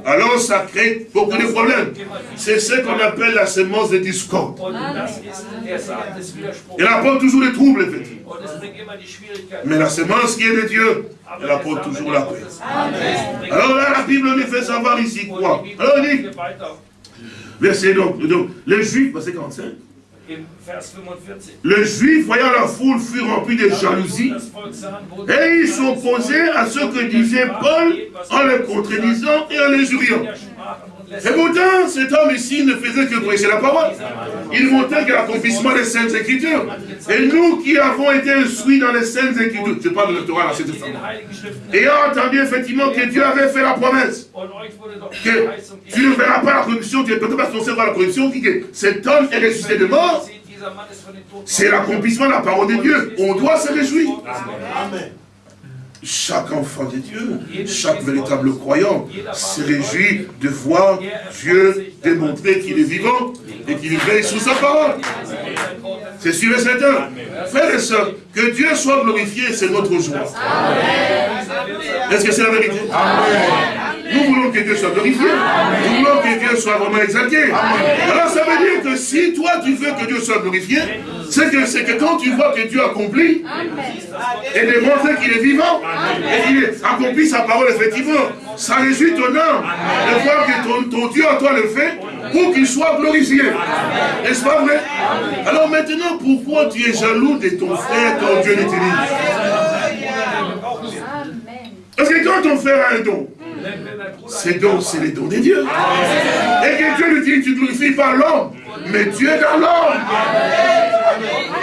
alors ça crée beaucoup de problèmes. C'est ce qu'on appelle la semence de discorde. Elle apporte toujours des troubles, effectivement. Mais la semence qui est de Dieu, elle apporte toujours la paix. Alors là, la Bible nous fait savoir ici quoi? Alors il dit, verset donc, donc les Juifs, verset 45, les Juifs, voyant la foule, furent remplis de jalousie et ils s'opposaient à ce que disait Paul en le contredisant et en les juriant. Et pourtant, cet homme ici ne faisait que prêcher la parole. Il montrait que l'accomplissement des Saintes Écritures. Et nous qui avons été instruits dans les Saintes Écritures, je parle de la Torah, c'est Ayant entendu effectivement que Dieu avait fait la promesse, que tu ne verras pas la corruption, tu ne peux pas ton la corruption, que cet homme est ressuscité de mort, c'est l'accomplissement de la parole de Dieu. On doit se réjouir. Amen chaque enfant de Dieu, chaque véritable croyant se réjouit de voir Dieu démontrer qu'il est vivant et qu'il veille sous sa parole. C'est sûr et certain. Frères et sœurs, que Dieu soit glorifié, c'est notre joie. Est-ce que c'est la vérité? Nous voulons que Dieu soit glorifié. Nous voulons que Dieu soit vraiment exalté. Alors ça veut dire que si toi tu veux que Dieu soit glorifié, c'est que, que quand tu vois que Dieu accomplit et démontre qu'il est vivant et qu'il accomplit sa parole effectivement, ça réjouit ton âme de voir que ton, Dieu à toi le fait pour qu'il soit glorifié. N'est-ce pas vrai? Alors maintenant, pourquoi tu es jaloux de ton frère quand Dieu l'utilise? Parce que quand ton frère a un don, ces dons, c'est les dons de Dieu. Et que Dieu lui dit, tu glorifies pas l'homme, mais Dieu dans l'homme.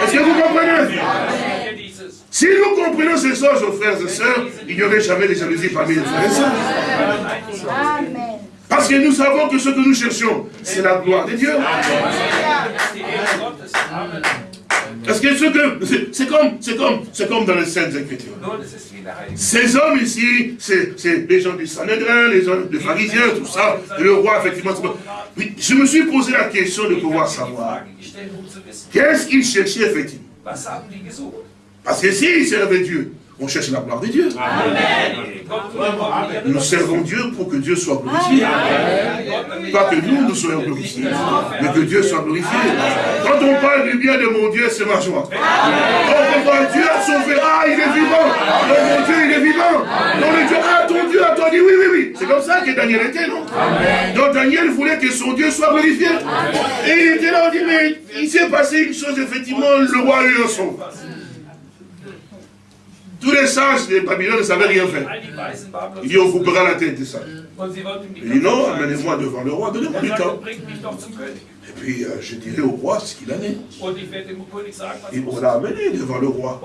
Est-ce que vous comprenez? Si nous comprenons ces choses, frères et sœurs, il n'y aurait jamais de jalousie parmi les frères et sœurs. Parce que nous savons que ce que nous cherchons, c'est la gloire de Dieu. Parce que ce que c'est comme, c'est comme, c'est comme dans les Saintes Écritures. Ces hommes ici, c'est les gens du Sanhedrin, les gens des pharisiens, tout ça, et le roi, effectivement. je me suis posé la question de pouvoir savoir qu'est-ce qu'ils cherchaient effectivement? Parce que s'ils servaient Dieu, on cherche la gloire de Dieu. Nous servons Dieu pour que Dieu soit glorifié. Pas que nous, nous soyons glorifiés, mais que Dieu soit glorifié. Quand on parle du bien de mon Dieu, c'est ma joie. Quand on voit Dieu a sauvé, ah, il est vivant. mon Dieu, il est vivant. Donc le Dieu, ah, ton Dieu a toi dit, oui, oui, oui. C'est comme ça que Daniel était, non? Donc Daniel voulait que son Dieu soit glorifié. Et il était là, on dit, mais il s'est passé une chose, effectivement, le roi a eu un son. Tous les sages de Babylone ne savaient rien faire. Il dit, on coupera la tête des sages. Il dit, non, amenez-moi devant le roi, donnez-moi du temps. Et puis, euh, je dirai au roi ce qu'il en est. Et on l'a amené devant le roi.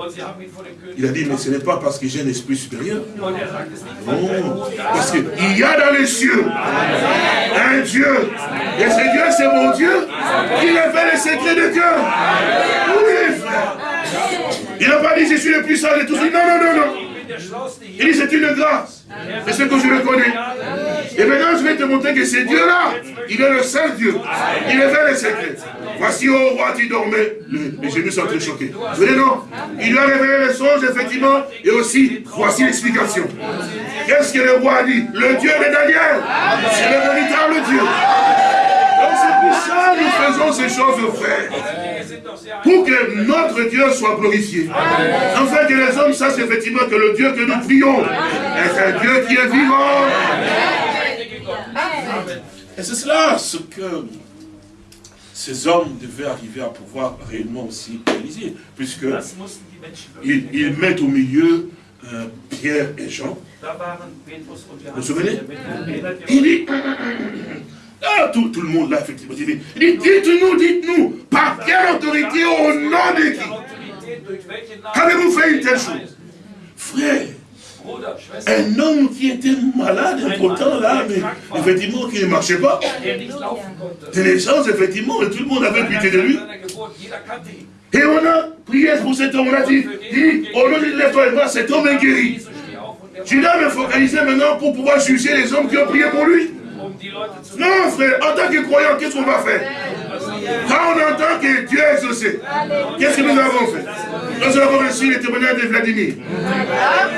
Il a dit, mais ce n'est pas parce que j'ai un esprit supérieur. Non, parce qu'il y a dans les cieux un Dieu. Et ce Dieu, c'est mon Dieu qui révèle les secrets de cœur. Oui, frère. Il n'a pas dit je suis le plus sage de tous. Non, non, non, non. Il dit c'est une grâce. C'est ce que je le connais. Et maintenant je vais te montrer que c'est Dieu-là, il est le seul Dieu. Il révèle les secrets. Voici au roi qui dormait. Les génies sont très choqués. Vous voyez non Il lui a révélé les songes, effectivement, et aussi, voici l'explication. Qu'est-ce que le roi a dit? Le Dieu de Daniel, c'est le véritable Dieu. Donc c'est pour ça que nous faisons ces choses, frères pour que notre Dieu soit glorifié. Afin que les hommes sachent effectivement que le Dieu que nous prions est un Dieu qui est vivant. Et c'est cela ce que ces hommes devaient arriver à pouvoir réellement aussi réaliser, puisque ils, mettent au milieu euh, Pierre et Jean. Vous vous souvenez Il dit, ah, tout, le monde là, effectivement, dit, dites-nous, dites-nous, par quelle autorité, au nom de qui? Qu'avez-vous fait une telle chose? Frère, un homme qui était malade, important là, mais effectivement qui ne marchait pas. De naissance, effectivement, et tout le monde avait pitié de lui. Et on a prié pour cet homme, on a dit, dit au nom de lève cet homme est guéri. Je dois me focaliser maintenant pour pouvoir juger les hommes qui ont prié pour lui. Non, frère, en tant que croyant, qu'est-ce qu'on va faire? Quand on entend que Dieu est exaucé, qu'est-ce que nous avons fait? Nous avons reçu les témoignages de Vladimir.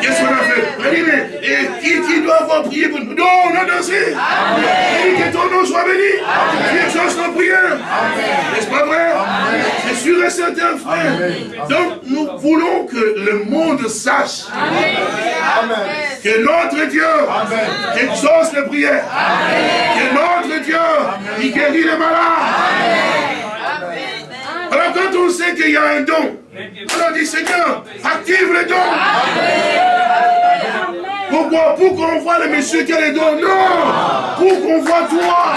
Qu'est-ce qu'on a fait? Vladimir, et qui, qui doit avoir prié pour nous? Non, on a dansé. Et que ton nom soit béni. Tu exauces nos prières. N'est-ce pas vrai? C'est sûr et certain, frère. Donc, nous voulons que le monde sache que notre Dieu exauce les prières. Que notre Dieu, il guérit les malades. Alors quand on sait qu'il y a un don, on dit Seigneur, active le don. Pourquoi? Pour qu'on voit le monsieur qui a les dons. Non Pour qu'on voit toi.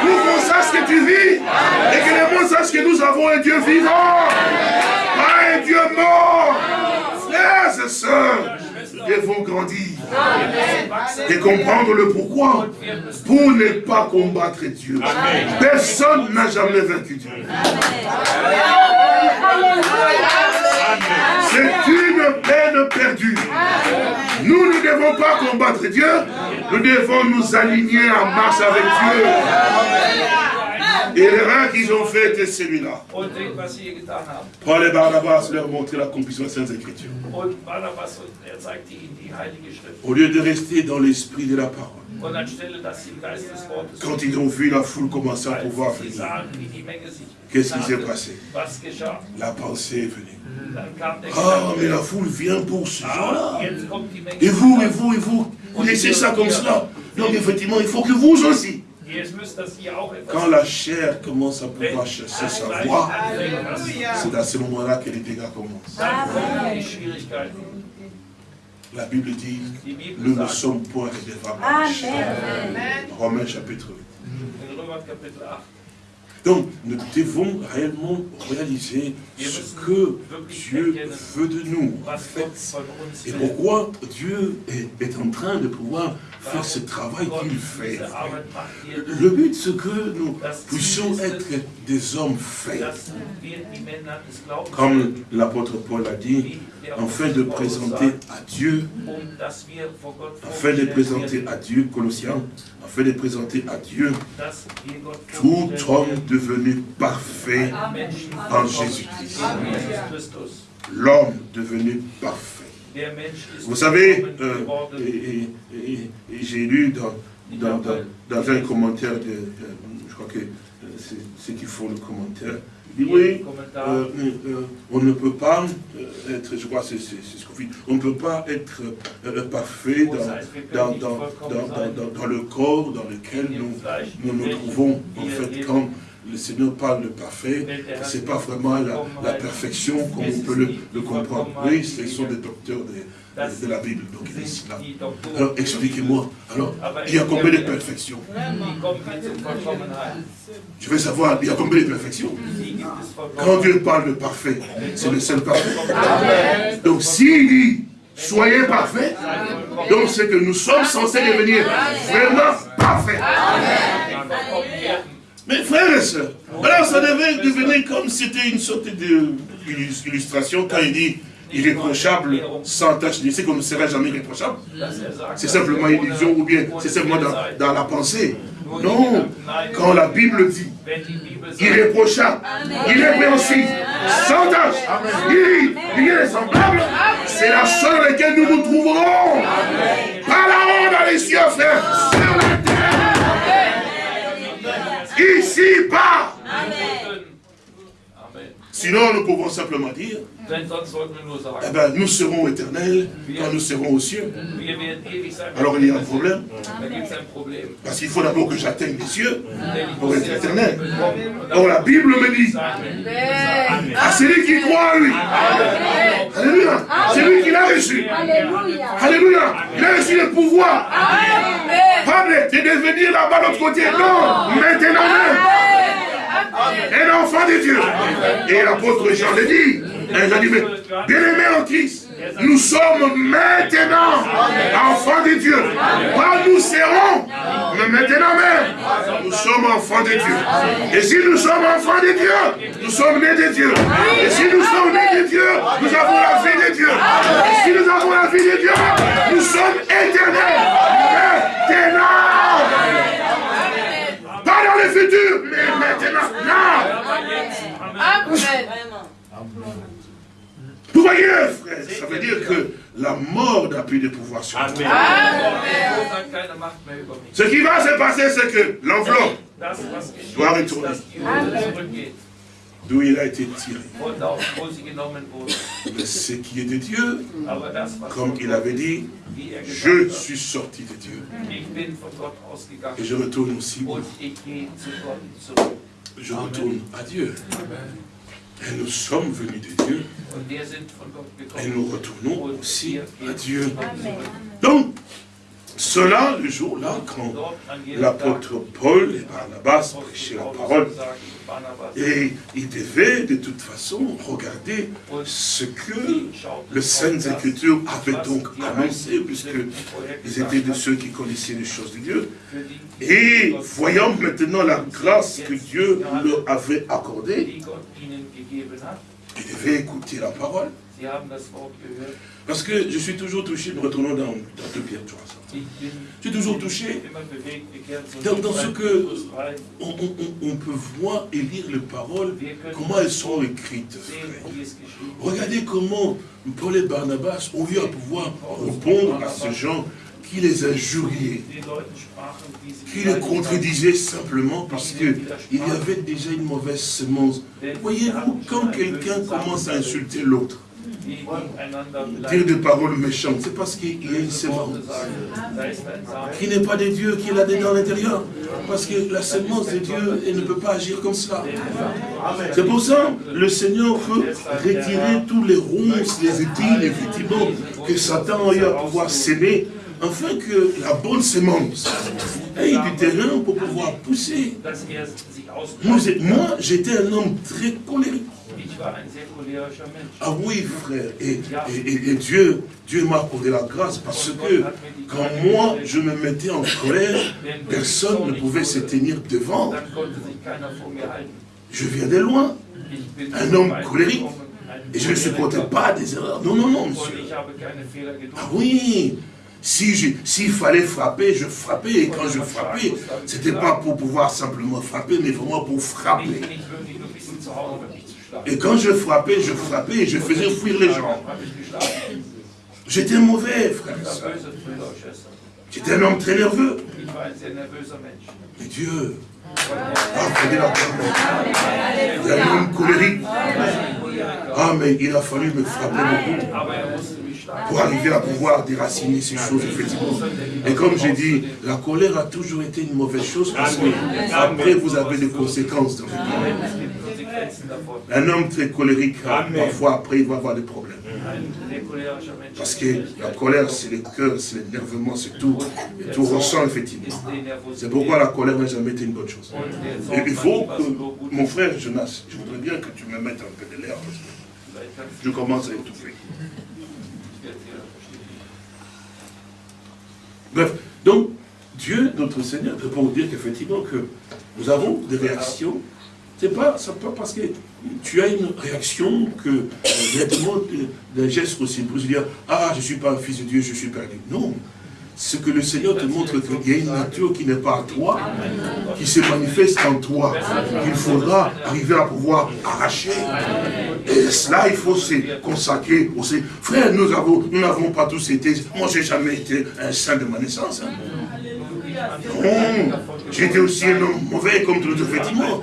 Pour qu'on sache que tu vis. Et que le monde sache que nous avons un Dieu vivant. Pas un Dieu mort. Frères et sœurs, devons grandir et comprendre le pourquoi pour ne pas combattre Dieu. Personne n'a jamais vaincu Dieu. C'est une peine perdue. Nous ne devons pas combattre Dieu, nous devons nous aligner en marche avec Dieu. Et l'erreur qu'ils ont fait était celui-là. Paul et Barnabas leur montrer l'accomplissement des Saintes Écritures. Au lieu de rester dans l'esprit de la parole. Quand ils ont vu la foule commencer à pouvoir venir, qu'est-ce qui s'est passé? La pensée est venue. Ah, mais la foule vient pour ce genre-là. Et vous, et vous, et vous, vous laissez ça comme cela. Donc effectivement, il faut que vous aussi, quand la chair commence à pouvoir chercher sa voix, c'est à ce moment-là que les dégâts commencent. La Bible dit, nous ne sommes point chair. Romains chapitre 8. Donc, nous devons réellement réaliser ce que Dieu veut de nous, en fait. Et pourquoi Dieu est, en train de pouvoir faire ce travail qu'il fait? Le but, c'est que nous puissions être des hommes faits. Comme l'apôtre Paul a dit, afin de présenter à Dieu, afin de présenter à Dieu, Colossiens, afin de présenter à Dieu tout homme devenu parfait en Jésus-Christ. L'homme devenu parfait. Vous savez, euh, j'ai lu dans, un commentaire, de, je crois que euh, c'est ceux qui font le commentaire, il dit oui, euh, on ne peut pas être, je crois c'est ce qu'on dit, on ne peut pas être parfait dans, dans, le corps dans lequel nous nous, nous trouvons. En fait, quand le Seigneur parle de parfait, ce n'est pas vraiment la, perfection comme on peut le, comprendre. Oui, ce sont des docteurs de, la Bible, donc il est là. Alors expliquez-moi, alors, il y a combien de perfections? Je veux savoir, il y a combien de perfections? Quand Dieu parle de parfait, c'est le seul parfait. Donc s'il dit, soyez parfaits, donc c'est que nous sommes censés devenir vraiment parfaits. Mais frères et sœurs, alors ça devait devenir comme si c'était une sorte d'illustration quand il dit irréprochable, sans tâche c'est qu'on ne sera jamais irréprochable. C'est simplement une illusion ou bien c'est simplement dans, la pensée. Non, quand la Bible dit irréprochable, irrépréhensible, sans tâche, rien semblable, c'est la seule dans laquelle nous nous trouverons. Pas là-haut dans les cieux, frère, sur la terre. Ici bas. Sinon, nous pouvons simplement dire, eh ben, nous serons éternels quand nous serons aux cieux. Alors il y a un problème. Parce qu'il faut d'abord que j'atteigne les cieux pour être éternel. Or la Bible me dit, à celui qui croit en lui, Alléluia, c'est lui qui l'a reçu. Alléluia, il a reçu le pouvoir. Pas de devenir là-bas de l'autre côté. Non, maintenant même. Un enfant de Dieu. Et l'apôtre Jean le dit. Il a dit, bien aimé en Christ, nous sommes maintenant enfants de Dieu. Pas nous serons, mais maintenant même, nous sommes enfants de Dieu. Et si nous sommes enfants de Dieu, nous sommes nés de Dieu. Et si nous sommes nés de Dieu, nous avons la vie de Dieu. Et si nous avons la vie de Dieu, nous sommes éternels. Maintenant dans le futur, mais maintenant, non. Amen. Vous voyez, frère, ça veut dire que la mort n'a plus de pouvoir sur nous. Ce qui va se passer, c'est que l'enveloppe doit retourner. D'où il a été tiré. Mais ce qui est de Dieu, comme il avait dit, je suis sorti de Dieu. Et je retourne aussi. Je retourne à Dieu. Et nous sommes venus de Dieu. Et nous retournons aussi à Dieu. Donc, cela, le jour-là, quand l'apôtre Paul et Barnabas prêchaient la parole, et ils devaient de toute façon regarder ce que le Saintes Écritures avait donc commencé, puisqu'ils étaient de ceux qui connaissaient les choses de Dieu. Et voyant maintenant la grâce que Dieu leur avait accordée, ils devaient écouter la parole. Parce que je suis toujours touché, nous retournons dans, dans 2 Pierre 3. Je suis toujours touché dans, ce que on, peut voir et lire les paroles, comment elles sont écrites. Regardez comment Paul et Barnabas ont eu à pouvoir répondre à ces gens qui les injuriaient, qui les contredisaient simplement parce qu'il y avait déjà une mauvaise semence. Voyez-vous, quand quelqu'un commence à insulter l'autre, dire des paroles méchantes, c'est parce qu'il y a une semence qui n'est pas de Dieu, qui l'a dans l'intérieur. Parce que la semence de Dieu, elle ne peut pas agir comme ça. C'est pour ça le Seigneur veut retirer tous les ronces, les étiles, effectivement, que Satan a eu à pouvoir s'aimer, afin que la bonne semence ait du terrain pour pouvoir pousser. Moi, j'étais un homme très colérique. Ah oui, frère. Et, Dieu, Dieu m'a accordé la grâce parce que quand moi, je me mettais en colère, personne ne pouvait se tenir devant. Je viens de loin. Un homme colérique. Et je ne supportais pas des erreurs. Non, non, non, monsieur. Ah oui, s'il fallait frapper, je frappais. Et quand je frappais, ce n'était pas pour pouvoir simplement frapper, mais vraiment pour frapper. Et quand je frappais, je frappais et je faisais fuir les gens. J'étais mauvais, frère. J'étais un homme très nerveux. Mais Dieu a fait la parole. Il y a eu une colérique. Ah, mais il a fallu me frapper beaucoup pour arriver à pouvoir déraciner ces choses, effectivement. Et comme j'ai dit, la colère a toujours été une mauvaise chose parce que après vous avez des conséquences dans Un homme très colérique, parfois après il va avoir des problèmes. Parce que la colère, c'est le cœur, c'est l'énervement, c'est tout. Et tout ressent, effectivement. C'est pourquoi la colère n'a jamais été une bonne chose. Et il faut que, mon frère Jonas, je voudrais bien que tu me mettes un peu de l'air, parce que je commence à étouffer. Bref, donc, Dieu, notre Seigneur, pour dire qu'effectivement, que nous avons des réactions c'est pas, pas parce que tu as une réaction que directement d'un geste aussi pour se dire Ah, je ne suis pas un fils de Dieu, je suis perdu. Non. Ce que le Seigneur te montre qu'il y a une nature qui n'est pas à toi, qui se manifeste en toi, qu'il faudra arriver à pouvoir arracher. Et cela, il faut se consacrer aussi. Frère, nous n'avons nous pas tous été, moi j'ai jamais été un saint de ma naissance. Hein. J'étais aussi un homme mauvais comme tout autres, effectivement.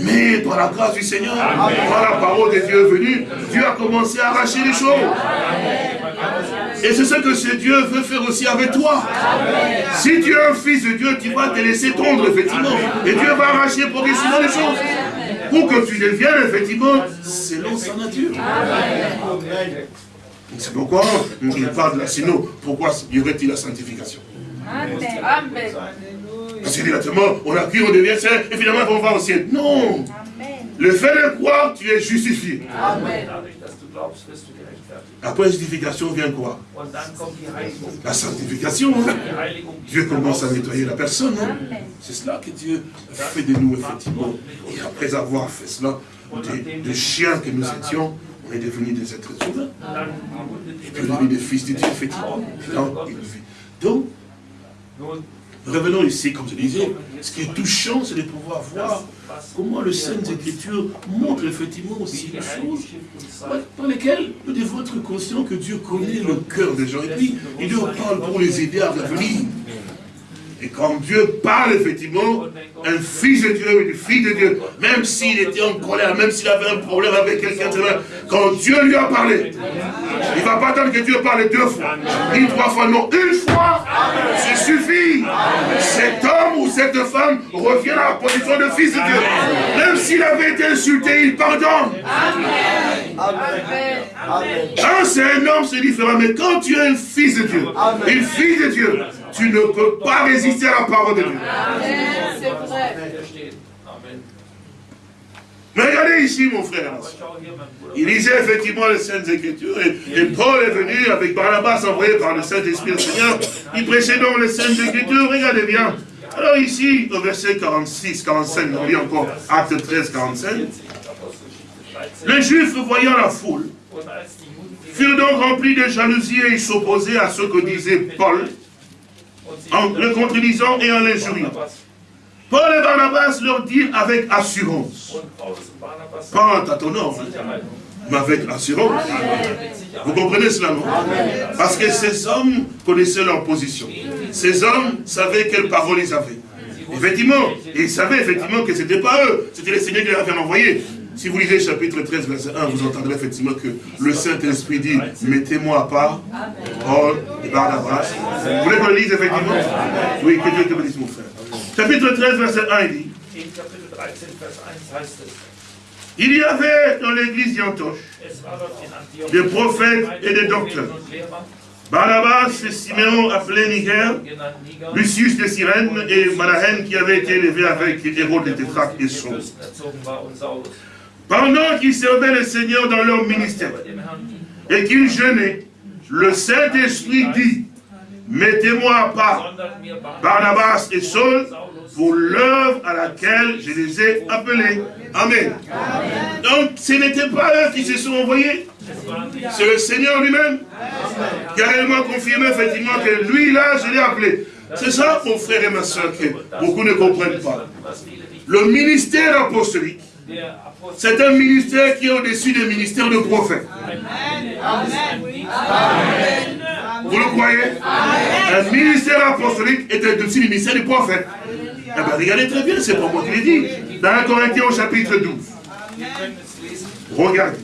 Mais par la grâce du Seigneur, par la parole de Dieu venue, Dieu a commencé à arracher les choses. Et c'est ce que ce Dieu veut faire aussi avec toi. Si tu es un fils de Dieu, tu vas te laisser tondre, effectivement. Et Dieu va arracher progressivement les choses. Pour que tu deviennes, effectivement, selon sa nature. C'est pourquoi il parle de la sinon. Pourquoi y aurait-il la sanctification? Amen. Parce que directement, on a cru, on devient saint, et finalement on va au ciel. Non. Le fait de croire, tu es justifié. Amen. Après la justification vient quoi? La sanctification. Hein? Dieu commence à nettoyer la personne. Hein? C'est cela que Dieu fait de nous, effectivement. Et après avoir fait cela, des, chiens que nous étions, on est devenus des êtres humains. Et puis on est des fils de Dieu, effectivement. Donc, Revenons ici, comme je disais, ce qui est touchant, c'est de pouvoir voir comment le Saintes Écritures montre effectivement aussi les choses par lesquelles nous devons être conscients que Dieu connaît le cœur des gens. Et puis, il nous parle pour les aider à revenir. Et quand Dieu parle, effectivement, un fils de Dieu, une fille de Dieu, même s'il était en colère, même s'il avait un problème avec quelqu'un, quand Dieu lui a parlé, il ne va pas attendre que Dieu parle deux fois, ni trois fois, non, une fois, ça suffit. Cet homme ou cette femme revient à la position de fils de Dieu. Même s'il avait été insulté, il pardonne. Quand c'est un homme, c'est différent, mais quand tu es un fils de Dieu, une fille de Dieu, tu ne peux pas résister à la parole de Dieu. c'est vrai. Mais regardez ici, mon frère. Il lisait effectivement les Saintes Écritures et, Paul est venu avec Barnabas envoyé par le Saint-Esprit du Seigneur. Il prêchait donc les Saintes Écritures. Regardez bien. Alors ici, au verset 46, 45, on lit encore Acte 13, 45. Les Juifs, voyant la foule, furent donc remplis de jalousie et ils s'opposaient à ce que disait Paul en le contredisant et en l'injuriant. Paul et Barnabas leur dirent avec assurance, pas en tâtonnant, mais avec assurance. Vous comprenez cela, non? Parce que ces hommes connaissaient leur position. Ces hommes savaient quelles paroles ils avaient. Effectivement, ils savaient effectivement que ce n'était pas eux, c'était le Seigneur qui les avait envoyés. Si vous lisez chapitre 13, verset 1, vous entendrez effectivement que le Saint-Esprit dit Mettez-moi à part, Paul et Barnabas. Vous voulez qu'on le lise effectivement? Oui, que Dieu te bénisse, mon frère. Chapitre 13, verset 1, il dit. Il y avait dans l'église d'Antioche des prophètes et des docteurs. Barnabas et Siméon appelé Niger, Lucius de Cyrène et Manahen qui avait été élevé avec Hérode de Tétraque et Saul. Pendant qu'ils servaient le Seigneur dans leur ministère et qu'ils jeûnaient, le Saint-Esprit dit, mettez-moi à part Barnabas et Saul pour l'œuvre à laquelle je les ai appelés. Amen. Donc, ce n'était pas eux qui se sont envoyés. C'est le Seigneur lui-même qui a réellement confirmé effectivement que lui, là, je l'ai appelé. C'est ça, mon frère et ma soeur, que beaucoup ne comprennent pas. Le ministère apostolique c'est un ministère qui est au-dessus des ministères de prophètes. Vous le croyez? Un ministère apostolique est un dessus du ministère du prophète. Eh bien, regardez très bien, c'est pas moi qui l'ai dit. Dans 1 Corinthiens au chapitre 12. Regardez.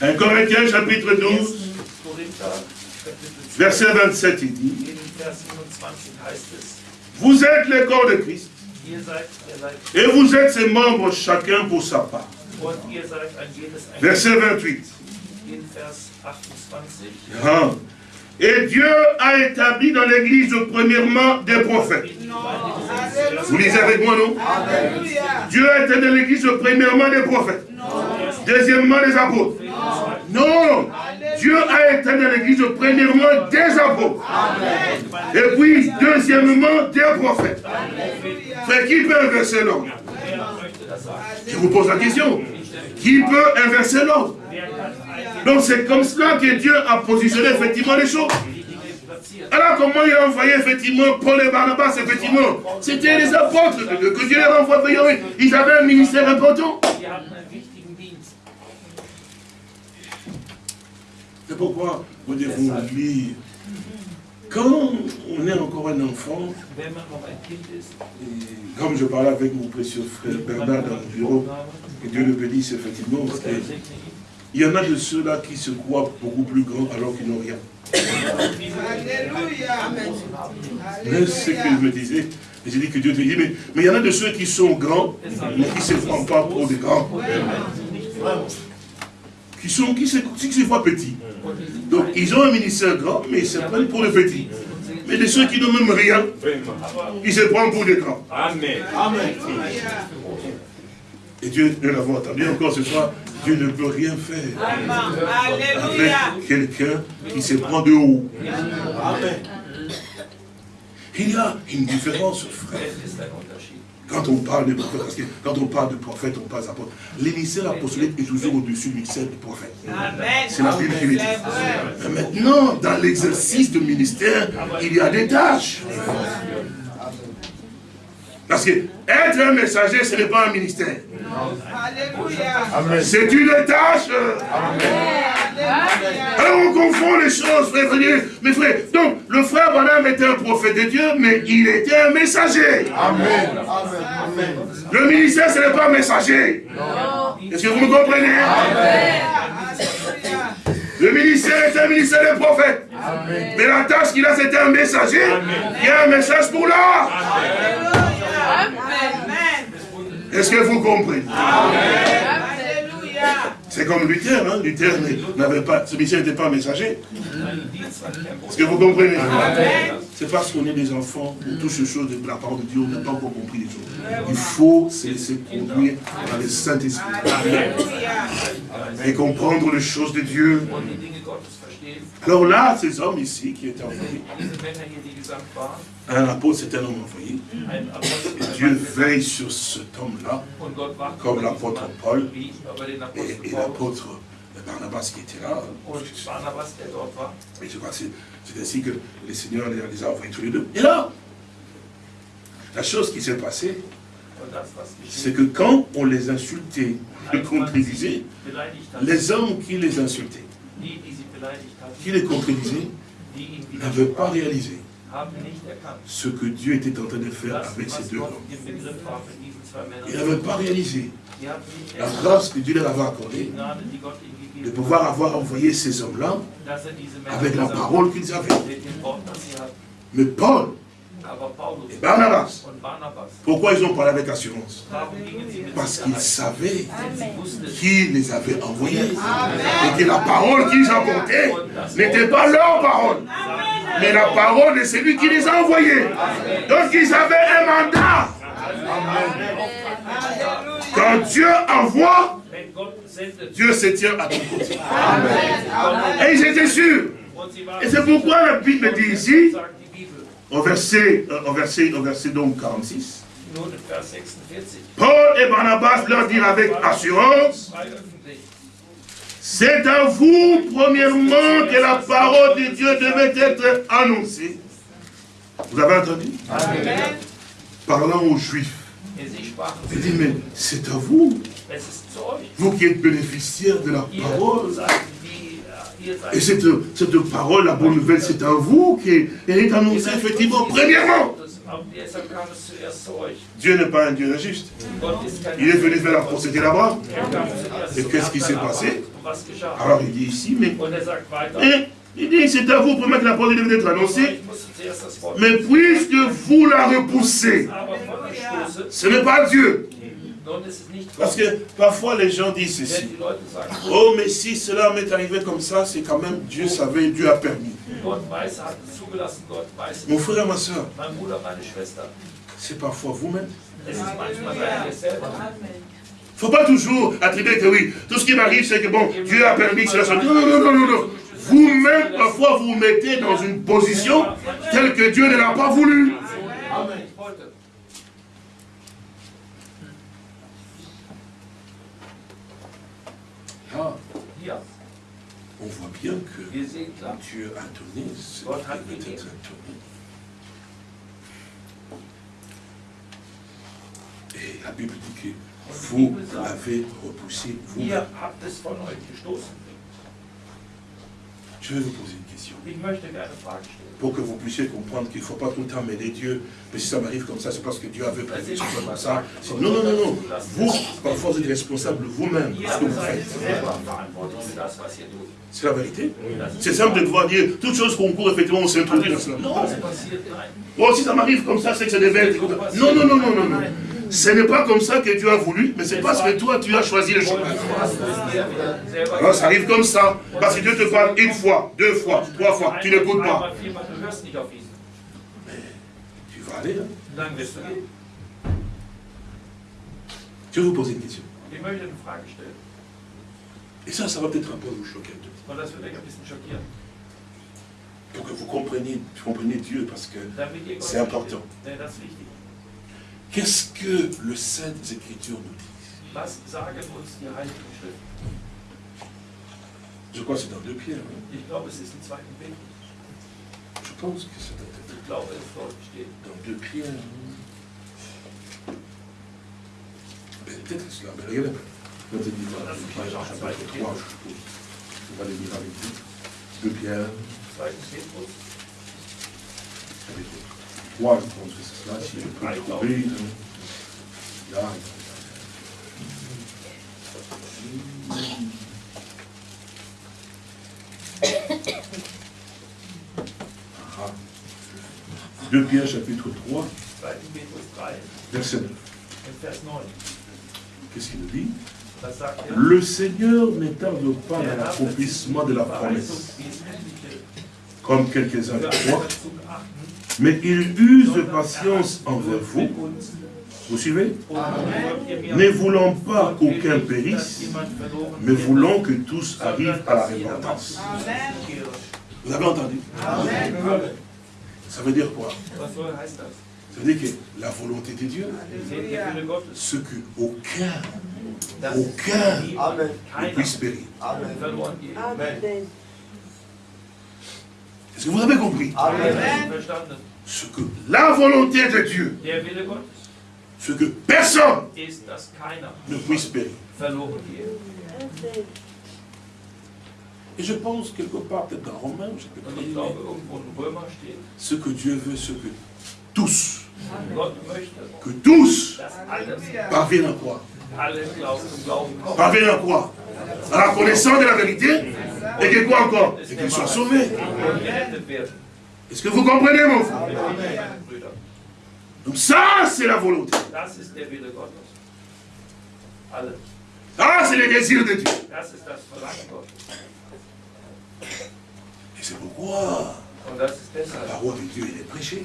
1 Corinthiens chapitre 12, verset 27, il dit, vous êtes le corps de Christ, et vous êtes ses membres chacun pour sa part. Verset 28. Ah. Et Dieu a établi dans l'Église premièrement des prophètes. Vous lisez avec moi, non Dieu a établi dans l'Église premièrement des prophètes. Deuxièmement des apôtres. Non Dieu a établi dans l'Église premièrement des apôtres. Et puis, deuxièmement, des prophètes. Fait qui peut inverser l'ordre? Je vous pose la question? Qui peut inverser l'ordre? Donc c'est comme cela que Dieu a positionné effectivement les choses. Alors comment il a envoyé effectivement Paul et Barnabas, effectivement C'était les apôtres que Dieu les a envoyés. Ils avaient un ministère important. C'est pourquoi vous devez lire. Quand on est encore un enfant, comme je parlais avec mon précieux frère Bernard dans le bureau, et Dieu le bénisse effectivement, il y en a de ceux-là qui se croient beaucoup plus grands alors qu'ils n'ont rien. Mais ce que je me disais, j'ai dit que Dieu te dit, mais, mais il y en a de ceux qui sont grands, mais qui ne se font pas pour des grands qui, sont, qui, se, qui se voient petits. Donc, ils ont un ministère grand, mais ils se prennent pour les petits. Mais de ceux qui n'ont même rien, ils se prennent pour des grands. Amen. Amen. Et Dieu, nous l'avons entendu encore ce soir, Dieu ne peut rien faire avec quelqu'un qui se prend de haut. Amen. Il y a une différence, frère. Quand on parle de prophète, parce que quand on parle de prophète, on parle d'apôtre. L'émissaire apostolique est toujours au-dessus du ministère du prophète. C'est la Bible qui le dit. maintenant, dans l'exercice du ministère, il y a des tâches. Parce que être un messager, ce n'est pas un ministère. C'est une tâche. Alors on confond les choses, frère, frère, mes frères. Donc, le frère Banam était un prophète de Dieu, mais il était un messager. Amen. Le ministère, ce n'est pas un messager. Est-ce que vous me comprenez? Le ministère est un ministère de prophète. Mais la tâche qu'il a, c'était un messager. Il y a un message pour l'art. Est-ce que vous comprenez? C'est comme Luther, hein? Luther n'avait pas, ce ministère n'était pas messager. Est-ce que vous comprenez? C'est parce qu'on est des enfants, on touche les choses de la parole de Dieu, on n'a pas encore compris les choses. Il faut se laisser conduire par le Saint-Esprit. Et comprendre les choses de Dieu. Alors là, ces hommes ici qui étaient envoyés, un apôtre, c'est un homme envoyé. Dieu veille sur cet homme-là, comme l'apôtre Paul et, l'apôtre Barnabas qui était là. Et je crois que c'est ainsi que le Seigneur les a envoyés tous les deux. Et là, la chose qui s'est passée, c'est que quand on les insultait, les contredisait, les hommes qui les insultaient, qui les contredisaient, n'avaient pas réalisé ce que Dieu était en train de faire avec ces deux hommes. Ils n'avaient pas réalisé la grâce que Dieu leur avait accordée de pouvoir avoir envoyé ces hommes-là avec la parole qu'ils avaient. Mais Paul et Barnabas, pourquoi ils ont parlé avec assurance? Parce qu'ils savaient qui les avait envoyés. Et que la parole qu'ils apportaient n'était pas leur parole, mais la parole de celui qui les a envoyés. Donc ils avaient un mandat. Quand Dieu envoie, Dieu se tient à ton côté. Et ils étaient sûrs. Et c'est pourquoi la Bible dit ici, au verset, euh, au verset, au verset donc 46, Paul et Barnabas leur dirent avec assurance, c'est à vous, premièrement, que la parole de Dieu devait être annoncée. Vous avez entendu? Parlant aux Juifs. Il dit, mais c'est à vous. Vous qui êtes bénéficiaires de la parole. Et cette, cette parole, la bonne nouvelle, c'est à vous qui est annoncée effectivement premièrement. Dieu n'est pas un Dieu injuste. Il est venu faire la procédure là-bas. Et qu'est-ce qui s'est passé? Alors il dit ici, mais... Et, il dit, c'est à vous pour que la parole devait être annoncée. Mais puisque vous la repoussez, ce n'est pas Dieu. Parce que parfois les gens disent ceci. Oh, mais si cela m'est arrivé comme ça, c'est quand même Dieu savait, Dieu a permis. Mon frère et ma soeur, c'est parfois vous-même. Il ne faut pas toujours attribuer que oui, tout ce qui m'arrive, c'est que bon, Dieu a permis que cela soit. Non, non, non, non, non. Vous-même, parfois, vous vous mettez dans une position telle que Dieu ne l'a pas voulu. Amen. Ah. On voit bien que Dieu a donné ce qui peut être donné. Et la Bible dit que vous l'avez repoussé vous-même. Je vais vous poser. Pour que vous puissiez comprendre qu'il ne faut pas tout le temps mêler Dieu. Mais si ça m'arrive comme ça, c'est parce que Dieu avait prévu que ce soit comme ça. Non, non, non, non. Vous, parfois, vous êtes responsable vous-même de ce que vous faites. C'est la vérité. C'est simple de pouvoir dire, toute chose qu'on court, effectivement, on s'introduit dans cela. Non. Bon, si ça m'arrive comme ça, c'est que ça devait être... Non, non, non, non, non, non. Ce n'est pas comme ça que Dieu a voulu, mais c'est parce que toi, tu as choisi le chemin. Alors, ça arrive comme ça. Parce que Dieu te parle une fois, deux fois, trois fois. Tu n'écoutes pas. Mais tu vas aller. Hein? Je vais vous poser une question. Et ça, ça va peut-être un peu vous choquer. Pour que vous compreniez, vous compreniez Dieu, parce que c'est important. Qu'est-ce que le Saintes Écritures nous dit? Je crois que c'est dans deux pierres. Hein? Je pense que c'est dans deux pierres. Hein? Peut-être cela, mais regardez. Quand il dit dans deux pierres, chapitre 3, je suppose. On va les lire avec vous. Deux pierres. Chapitre 3, je pense que c'est cela, si je peux le trouver. Là. Ah. 2 Pierre chapitre 3, verset 9. Qu'est-ce qu'il nous dit Le Seigneur ne tarde pas dans l'accomplissement de la promesse, comme quelques-uns croient, mais il use de patience envers vous. Vous suivez? Ne voulant pas qu'aucun périsse, mais voulant que tous arrivent à la repentance. Vous avez entendu? Ça veut dire quoi? Ça veut dire que la volonté de Dieu, ce que aucun, aucun ne puisse périr. Amen. Est-ce que vous avez compris Ce que la volonté de Dieu, ce que personne ne puisse périr. Et je pense quelque part, peut-être dans Romains, ce que Dieu veut, ce que tous, que tous parviennent à quoi Parviennent à quoi? À la connaissance de la vérité? Et que quoi encore? Et qu'ils soient sauvés. Est-ce que vous comprenez, mon frère? Donc ça, c'est la volonté. Ça, c'est le désir de Dieu. Et c'est pourquoi la parole de Dieu est prêchée.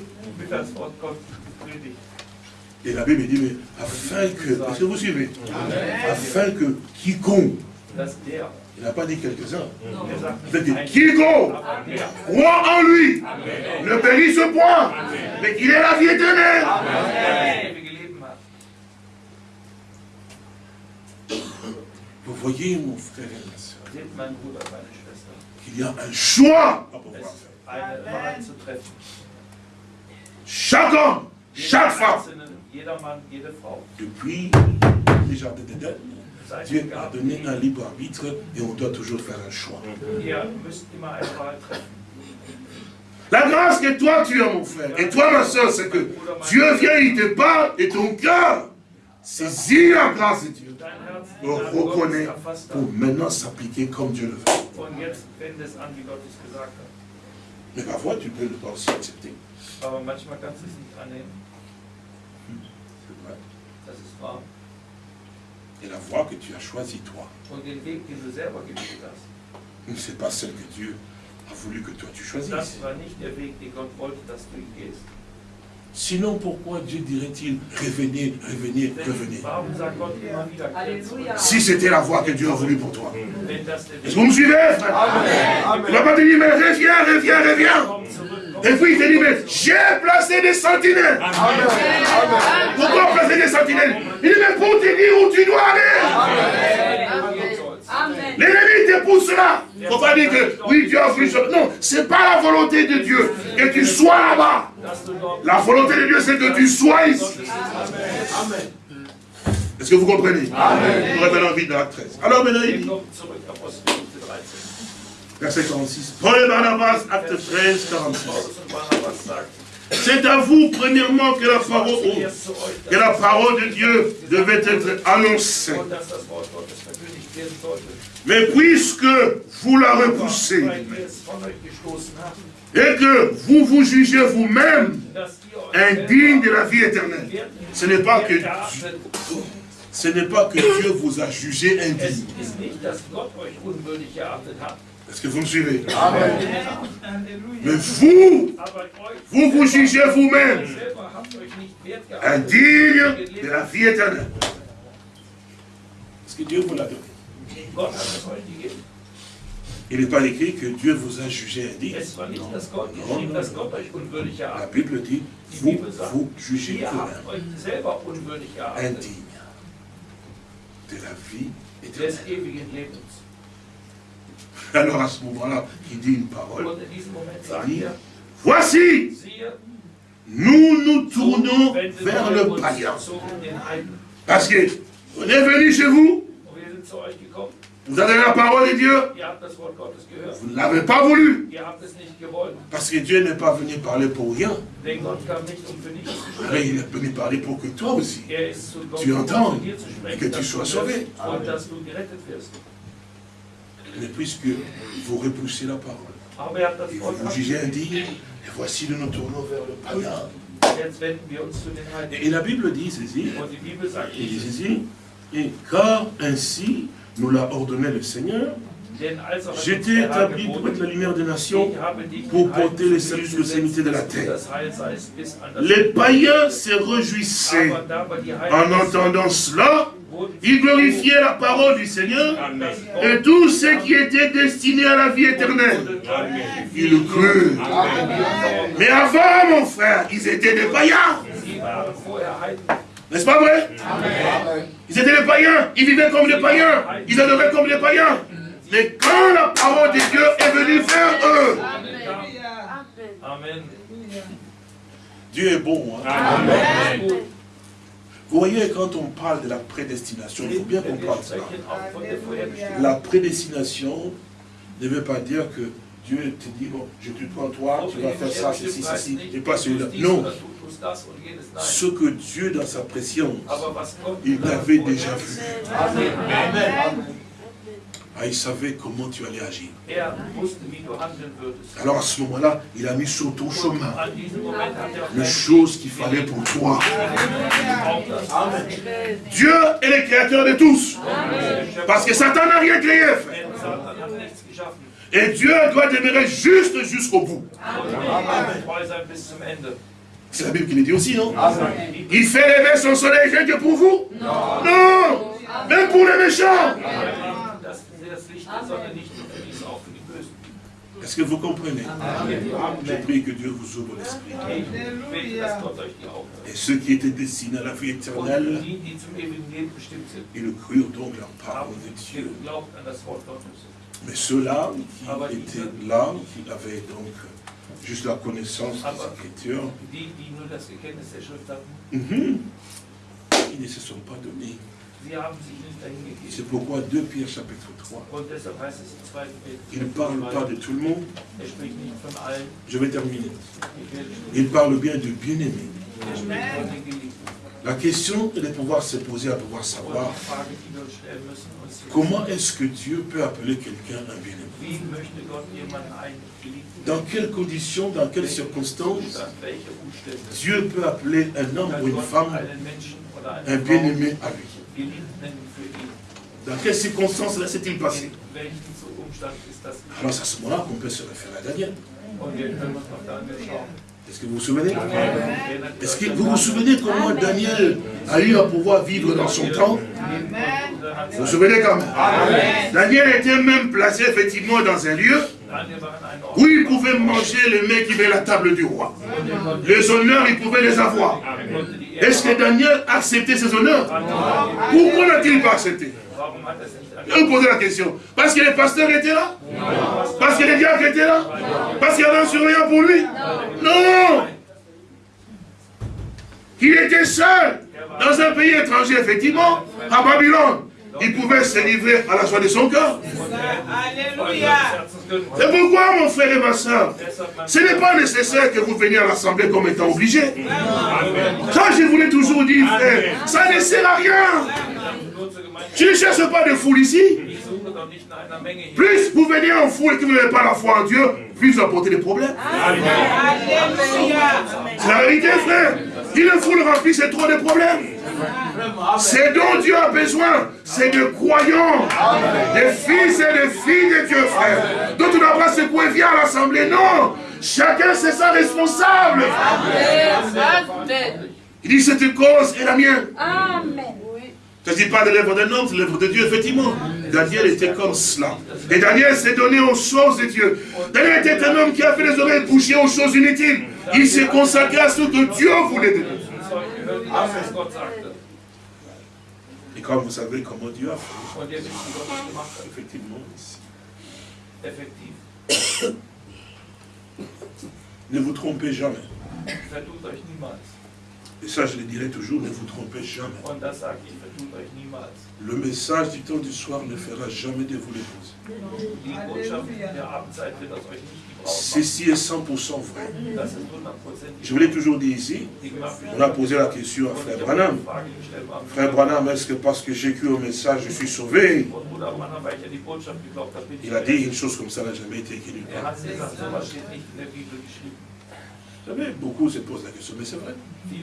Et la Bible dit, mais afin que, est-ce que vous suivez Afin que quiconque il n'a pas dit quelques-uns. Il a dit quiconque croit en lui ne périsse point, mais qu'il ait la vie éternelle. Vous voyez, mon frère et ma soeur, qu'il y a un choix à pouvoir faire. Chaque homme, chaque femme, depuis les jardins d'Éden, Dieu a donné un libre arbitre et on doit toujours faire un choix. La grâce que toi tu as, mon frère, et toi, ma soeur, c'est que Dieu vient, il te parle, et ton cœur saisit la grâce de Dieu. On reconnaît pour maintenant s'appliquer comme Dieu le veut. Mais parfois, tu peux le pas aussi accepter. Et la voie que tu as choisie, toi, ce n'est pas celle que Dieu a voulu que toi tu choisisses. Sinon, pourquoi Dieu dirait-il revenez, revenez, revenez? Si c'était la voie que Dieu a voulu pour toi. Est-ce que vous me suivez, frère Il va pas te dire, mais reviens, reviens, reviens. Et puis il te dit, mais j'ai placé des sentinelles. Pourquoi placer des sentinelles? Il dit, mais pour te dire où tu dois aller. kommt, L'ennemi te pousse là. Il ne faut pas dire que oui, Dieu a voulu ça. Non, ce n'est pas la volonté de Dieu que tu sois là-bas. La volonté de Dieu, c'est que tu sois ici. Est-ce que vous comprenez? Amen. Nous revenons vite dans la 13. Alors maintenant, il dit, kommen zurück, Apostelgeschichte 13. verset 46. Paul et Barnabas, acte 13, 46. C'est à vous, premièrement, que la parole, euch, que la parole de Dieu devait être annoncée. Mais puisque vous la repoussez et que vous vous jugez vous-même indigne de la vie éternelle, ce n'est pas que ce n'est pas que Dieu vous a jugé indigne. Est-ce que vous me suivez. Mais vous, vous vous jugez vous-même indigne de la vie éternelle. Est-ce que Dieu vous l'a donné? Il n'est pas écrit que Dieu vous a jugé indigne. La Bible dit, vous vous jugez vous-même indigne de la vie éternelle. Alors à ce moment-là, il dit une parole. Il dit, voici, nous nous tournons vers le païen. Parce que on est venu chez vous, vous avez la parole de Dieu, vous ne l'avez pas voulu. Parce que Dieu n'est pas venu parler pour rien, mais sprechen. il est venu parler pour que toi aussi, Tu entends? Et que tu sois sauvé und dass du gerettet wirst. Mais puisque vous repoussez la parole, et vous jugez indigne, et voici nous nous tournons vers le païen. Et la Bible dit ceci, et car ainsi nous l'a ordonné le Seigneur, j'étais établi pour être la lumière des nations, pour porter les saluts sur l'extrémité de la terre? Les païens se réjouissaient en entendant cela, ils glorifiaient la parole du Seigneur et tout ce qui était destiné à la vie éternelle. Ils crurent. Mais avant, mon frère, ils étaient des païens. N'est-ce pas vrai? Ils étaient des païens. Ils vivaient comme des païens. Ils adoraient comme des païens. Mais quand la parole de Dieu est venue vers eux, Amen. Dieu est bon. hein. Amen. Vous voyez, quand on parle de la prédestination, il faut bien comprendre Vorherbestimmung. La prédestination ne veut pas dire que Dieu te dit, bon, je te prends toi, tu vas faire ça, ceci, ceci, et pas celui-là. Non. Ce que Dieu, dans sa préscience, il t'avait déjà vu. Amen. Ah, il savait comment tu allais agir. Alors à ce moment-là, il a mis sur ton chemin les choses qu'il fallait pour toi. Dieu est le créateur de tous. Parce que Satan n'a rien créé, frère. Et Dieu doit demeurer juste jusqu'au bout. C'est la Bible qui le dit aussi, non? Il fait lever son soleil que pour vous Non Même pour les méchants Das das Licht der Sonne nicht nur für dies, auch für die Bösen. Est-ce que vous comprenez? Je prie que Dieu vous ouvre l'esprit. Et ceux qui étaient destinés à la vie éternelle, ils crurent donc la parole de Dieu. Mais ceux-là qui étaient là, qui avaient donc juste la connaissance des Écritures, mhm, ils ne se sont pas donnés C'est pourquoi 2 Pierre chapitre 3, il ne parle pas de tout le monde. Je vais terminer. Il parle bien de bien-aimé. La question est de pouvoir se poser, à pouvoir savoir comment est-ce que Dieu peut appeler quelqu'un un bien-aimé Dans quelles conditions, dans quelles circonstances Dieu peut appeler un homme ou une femme un bien-aimé à lui? Dans quelles circonstances là s'est-il passé Alors c'est à ce moment-là qu'on peut se référer à Daniel. Est-ce que vous vous souvenez? Est-ce que vous vous souvenez comment Daniel a eu à pouvoir vivre dans son temps? Vous vous souvenez quand même? Daniel était même placé effectivement dans un lieu où il pouvait manger le mec qui avait la table du roi. Les honneurs, il pouvait les avoir. Est-ce que Daniel a accepté ces honneurs Pourquoi n'a-t-il pas accepté je vous poser la question. Parce que les pasteurs étaient là Parce que les diacres étaient là Parce qu'il y avait un surveillant pour lui Non. Il était seul dans un pays étranger, effectivement, à Babylone. Il pouvait se livrer à la joie de son cœur. Alléluia. C'est pourquoi, mon frère et ma soeur, ce n'est pas nécessaire que vous veniez à l'assemblée comme étant obligé. Ça, je voulais toujours dire, frère, ça ne sert à rien. Tu ne cherches pas de foule ici. Plus vous venez en foule et que vous n'avez pas la foi en Dieu, plus vous apportez des problèmes. C'est la vérité, frère. Une foule remplie, c'est trop de problèmes. C'est dont Dieu a besoin. C'est de croyants. Des fils et des filles de Dieu, frère. Donc tu n'as pas secoué, viens à l'assemblée. Non. Chacun c'est sa responsable. Il dit cette cause est la mienne. Amen. Je ne dis pas de l'œuvre d'un homme, c'est l'œuvre de Dieu, effectivement. Daniel était comme cela. Et Daniel s'est donné aux choses de Dieu. Daniel était un homme qui a fait les oreilles bouchées aux choses inutiles. Il s'est consacré à ce que Dieu voulait de lui. Et comme vous savez comment Dieu a fait, effectivement, ici. Ne vous trompez jamais. Et ça, je le dirai toujours, ne vous trompez jamais. Le message du temps du soir ne fera jamais de vous l'épouse. Ceci est 100% vrai. Je vous l'ai toujours dit ici, on a posé la question à Frère Branham. Frère Branham, est-ce que parce que j'ai cru au message, je suis sauvé? Il a dit une chose comme ça n'a jamais été écrite. Vous savez, beaucoup se posent la question, mais c'est vrai.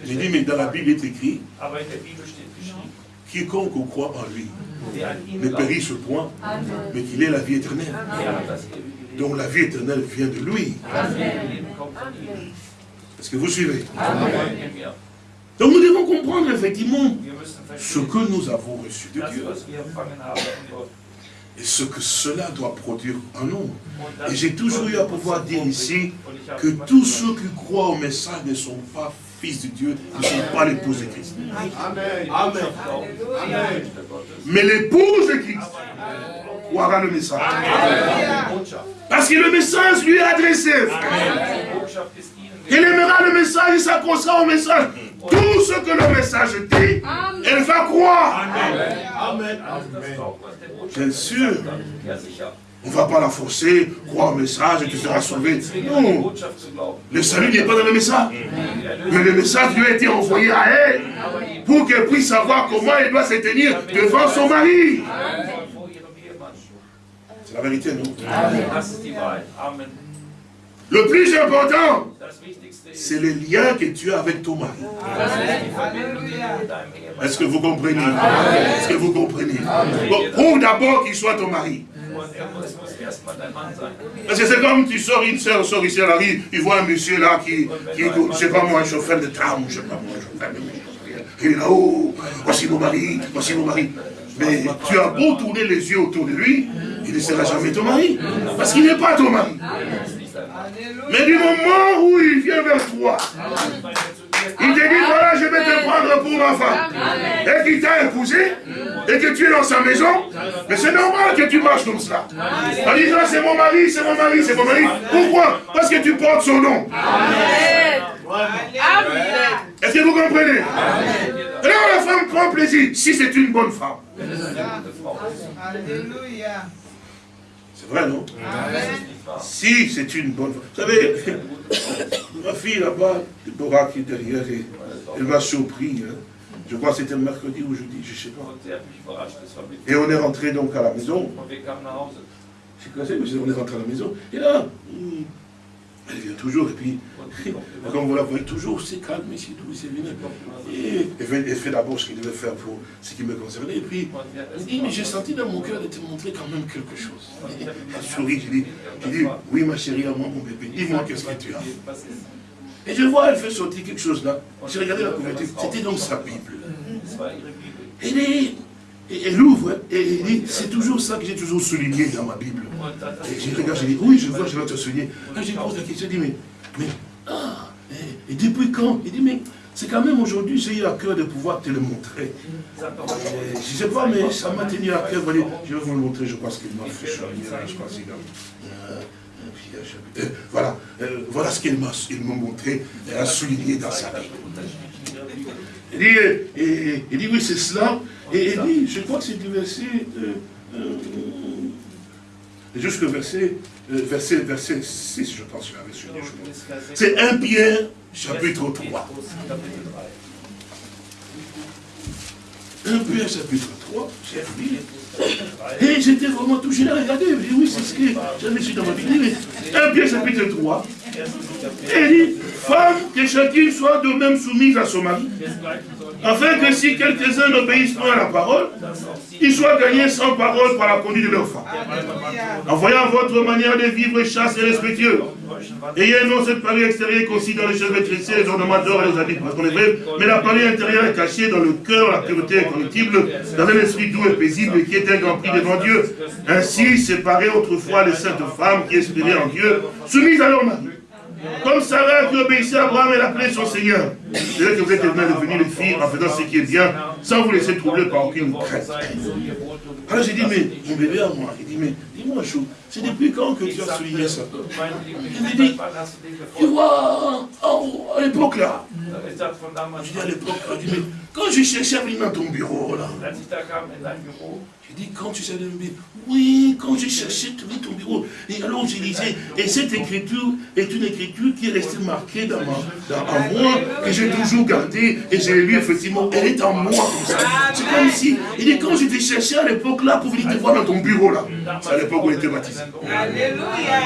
Il dit, mais dans la Bible, il est écrit, quiconque croit en lui ne périsse point, mais qu'il ait la vie éternelle. Donc la vie éternelle vient de lui. Est-ce que vous suivez? Donc nous devons comprendre effectivement ce que nous avons reçu de Dieu et ce que cela doit produire en nous. Et j'ai toujours eu à pouvoir dire ici que tous ceux qui croient au message ne sont pas fils de Dieu, ne sont pas l'épouse de Christ. Amen. Mais l'épouse de Christ croira le message. Parce que le message lui est adressé. Elle aimera le message, il s'accrochera au message. Tout ce que le message dit, elle va croire. Amen. Bien sûr. On ne va pas la forcer, croire au message et tu seras sauvé. Non. Le salut n'est pas dans le message. Mais le message lui a été envoyé à elle pour qu'elle puisse savoir comment elle doit se tenir devant son mari. C'est la vérité, non. Amen. Le plus important, c'est le lien que tu as avec ton mari. Est-ce que vous comprenez? Est-ce que vous comprenez? Ou d'abord qu'il soit ton mari. Parce que c'est comme tu sors, une soeur sort ici à la rue, il voit un monsieur là qui, qui est, je sais pas moi, un chauffeur de tram, je sais pas moi, un chauffeur de il est là-haut, voici mon mari, voici mon mari. Mais tu as beau tourner les yeux autour de lui, il ne sera jamais ton mari. Parce qu'il n'est pas ton mari. Mais du moment où il vient vers toi, il te dit, voilà, je vais te prendre pour ma femme. Et qu'il t'a épousé, et que tu es dans sa maison, mais c'est normal que tu marches comme cela. En disant, c'est mon mari, c'est mon mari, c'est mon mari. Pourquoi? Parce que tu portes son nom. Est-ce que vous comprenez? Alors la femme prend plaisir, si c'est une bonne femme. Alléluia. C'est vrai, non? Si c'est une bonne femme. Vous savez, ma fille là-bas, Deborah qui est derrière, elle m'a surpris. Hein. Je crois que c'était mercredi ou jeudi, je ne sais pas. Et on est rentré donc à la maison. C'est quoi mais on est rentré à la maison. Et là, hmm, elle vient toujours, et puis, comme vous la voyez toujours, c'est calme, c'est doux, c'est venu. Et elle fait, d'abord ce qu'il devait faire pour ce qui me concernait. Et puis, elle dit, mais j'ai senti dans mon cœur de te montrer quand même quelque chose. Elle sourit, je dis, dis, oui ma chérie, à moi mon bébé, dis-moi qu'est-ce que tu as. Et je vois, elle fait sortir quelque chose là. J'ai regardé la couverture, c'était donc sa Bible. Et elle ouvre et elle dit, c'est toujours ça que j'ai toujours souligné dans ma Bible. Et je regarde, je dis, oui, je vois, je vais te souligner. Quand je pose la question, je dis, mais, mais, ah, et, depuis quand? Il dit, mais c'est quand même aujourd'hui, j'ai eu à cœur de pouvoir te le montrer. je ne sais pas, mais ça m'a tenu à cœur. Je vais vous le montrer, je pense qu'il m'a fait crois euh, euh, voilà, euh, voilà ce qu'il m'a montré, elle a souligné dans sa Bible. Il dit, et, il dit oui, c'est cela. Et il dit, je crois que c'est du verset, euh, euh, jusqu'au verset, euh, verset, verset 6, je pense, c'est 1 Pierre, chapitre 3. 1 Pierre, chapitre 3, et j'étais vraiment touché là, regardez, oui, c'est ce que j'avais su dans ma Bible. 1 Pierre, chapitre 3, et il dit, femme, que chacune soit de même soumise à son mari, afin que si quelques-uns n'obéissent pas à la parole, ils soient gagnés sans parole par la conduite de leur femme. En voyant votre manière de vivre chasse et respectueux, ayez non cette parole extérieure consiste dans les cheveux tressés, les ornements d'or et les habits, parce qu'on est vrai, mais la parole intérieure est cachée dans le cœur, la pureté incorruptible, dans un esprit doux et paisible qui est grand prix devant Dieu. Ainsi, séparez autrefois les saintes femmes qui espéraient en Dieu, soumises à leur mari comme Sarah qui obéissait à Abraham, elle appelait son Seigneur. C'est là que vous êtes devenus les filles en faisant ce qui est bien, sans vous laisser troubler par aucune crainte. Alors j'ai dit, mais mon bébé à moi, il dit, mais dis-moi, Chou, c'est depuis quand que tu as souligné ça? Il me dit, tu vois, à l'époque là. Je dis à l'époque, quand je cherchais à venir dans ton bureau là, je dis, quand tu sais de me oui, quand j'ai cherché ton bureau, et alors j'ai lisé, et cette écriture est une écriture qui est restée marquée dans, en moi, que j'ai toujours gardée, et j'ai lu effectivement, elle est en moi comme ça. C'est comme si, il dit, quand je t'ai cherché à l'époque là, pour venir te voir dans ton bureau là, c'est à l'époque où il était baptisé.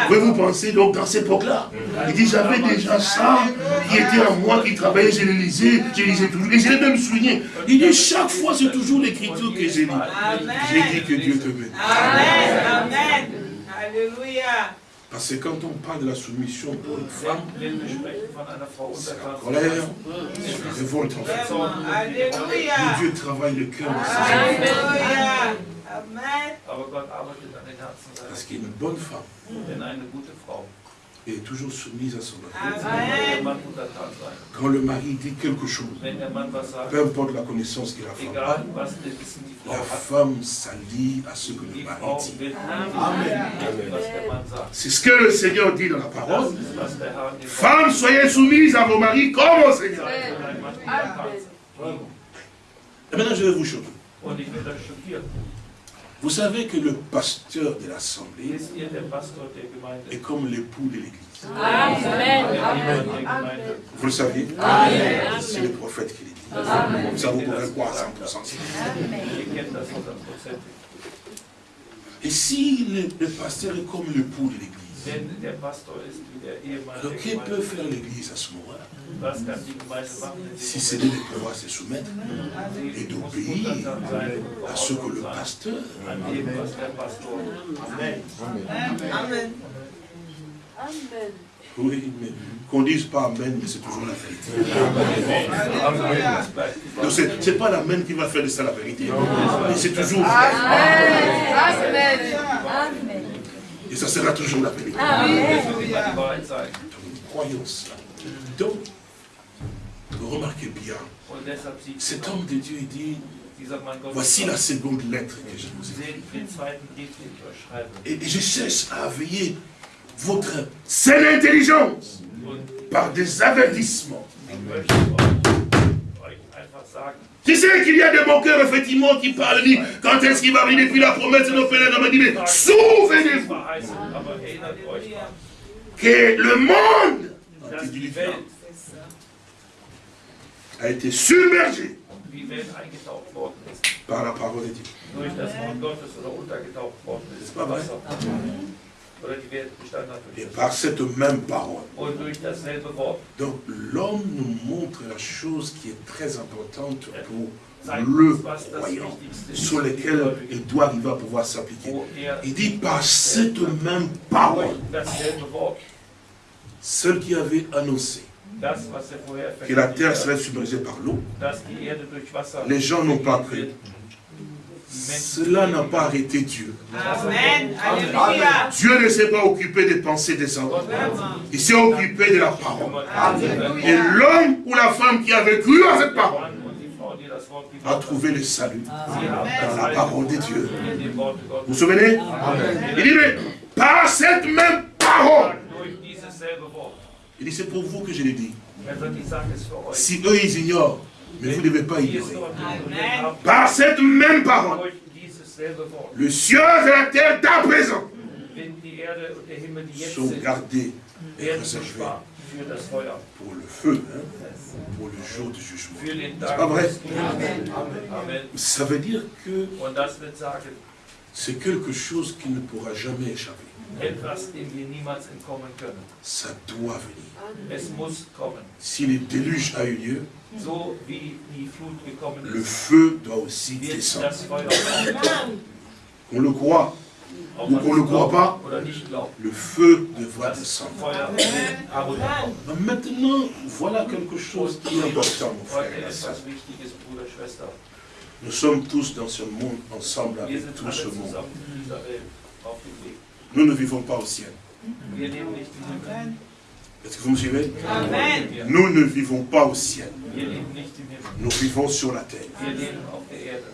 Pouvez-vous penser donc dans cette époque-là? Il dit, j'avais déjà ça qui était en moi, qui travaillait, je le lisais, je lisais toujours, et je l'ai même souligné. Il dit, chaque fois, c'est toujours l'écriture que j'ai lu. J'ai dit que Dieu te bénisse. Amen. Amen. Alléluia. Parce que quand on parle de la soumission pour une femme, c'est la colère, c'est la révolte en fait. Alléluia. Dieu travaille le cœur de ses. Amen. Parce qu'il y a une bonne femme est toujours soumise à son mari. Quand le mari dit quelque chose, peu importe la connaissance qu'il a femme la femme s'allie à ce que le mari dit. C'est ce que le Seigneur dit dans la parole. Femmes, soyez soumises à vos maris comme au Seigneur. Et maintenant, je vais vous choquer. Vous savez que le pasteur de l'Assemblée est comme l'époux de l'Église. Amen. Vous le saviez? C'est le prophète qui le dit. Ça vous pouvez croire à 100%. Et si le, le pasteur est comme l'époux de l'Église, alors, qui peut faire l'Église à ce moment-là? Si c'est de pouvoir se soumettre et d'obéir à ce que le pasteur. Amen. Amen. Amen. Oui, mais qu'on dise pas Amen, mais c'est toujours la vérité. Donc ce n'est pas l'Amen qui va faire de ça la vérité. Mais c'est toujours vrai. Amen. Amen. Et ça sera toujours la vérité. Croyons cela. Donc, remarquez bien, cet homme de Dieu dit, voici la seconde lettre que je vous ai et, je cherche à veiller votre saine intelligence par des avertissements. Tu sais qu'il y a des moqueurs, effectivement, qui parlent, dit, quand est-ce qu'il va venir depuis la promesse de nos pères, on dit, mais souvenez-vous que le monde a été submergé par la parole de Dieu. C'est pas vrai. Et par cette même parole. Donc l'homme nous montre la chose qui est très importante pour le croyant, sur lequel il doit arriver à pouvoir s'appliquer. Il dit par cette même parole, celle qui avait annoncé que la terre serait submergée par l'eau, les gens n'ont pas cru. Cela n'a pas arrêté Dieu. Amen. Dieu ne s'est pas occupé des pensées des hommes. Il s'est occupé de la parole. Et l'homme ou la femme qui avait cru à cette parole a trouvé le salut dans la parole de Dieu. Vous vous souvenez? Il dit, mais par cette même parole, il dit, c'est pour vous que je l'ai dit. Si eux, ils ignorent, mais vous ne devez pas ignorer. Par cette même parole, le ciel et la terre d'à présent sont gardés et réservés pour le feu, hein, pour le jour du jugement. C'est pas vrai. Ça veut dire que c'est quelque chose qui ne pourra jamais échapper. Ça doit venir. Si le déluge a eu lieu, le feu doit aussi descendre. On le croit ou qu'on ne le croit pas, le feu devra descendre. Maintenant, voilà quelque chose qui est important, mon frère. Nous sommes tous dans ce monde ensemble avec tout ce monde. Nous ne vivons pas au ciel. Est-ce que vous me suivez? Nous ne vivons pas au ciel. Nous vivons sur la terre.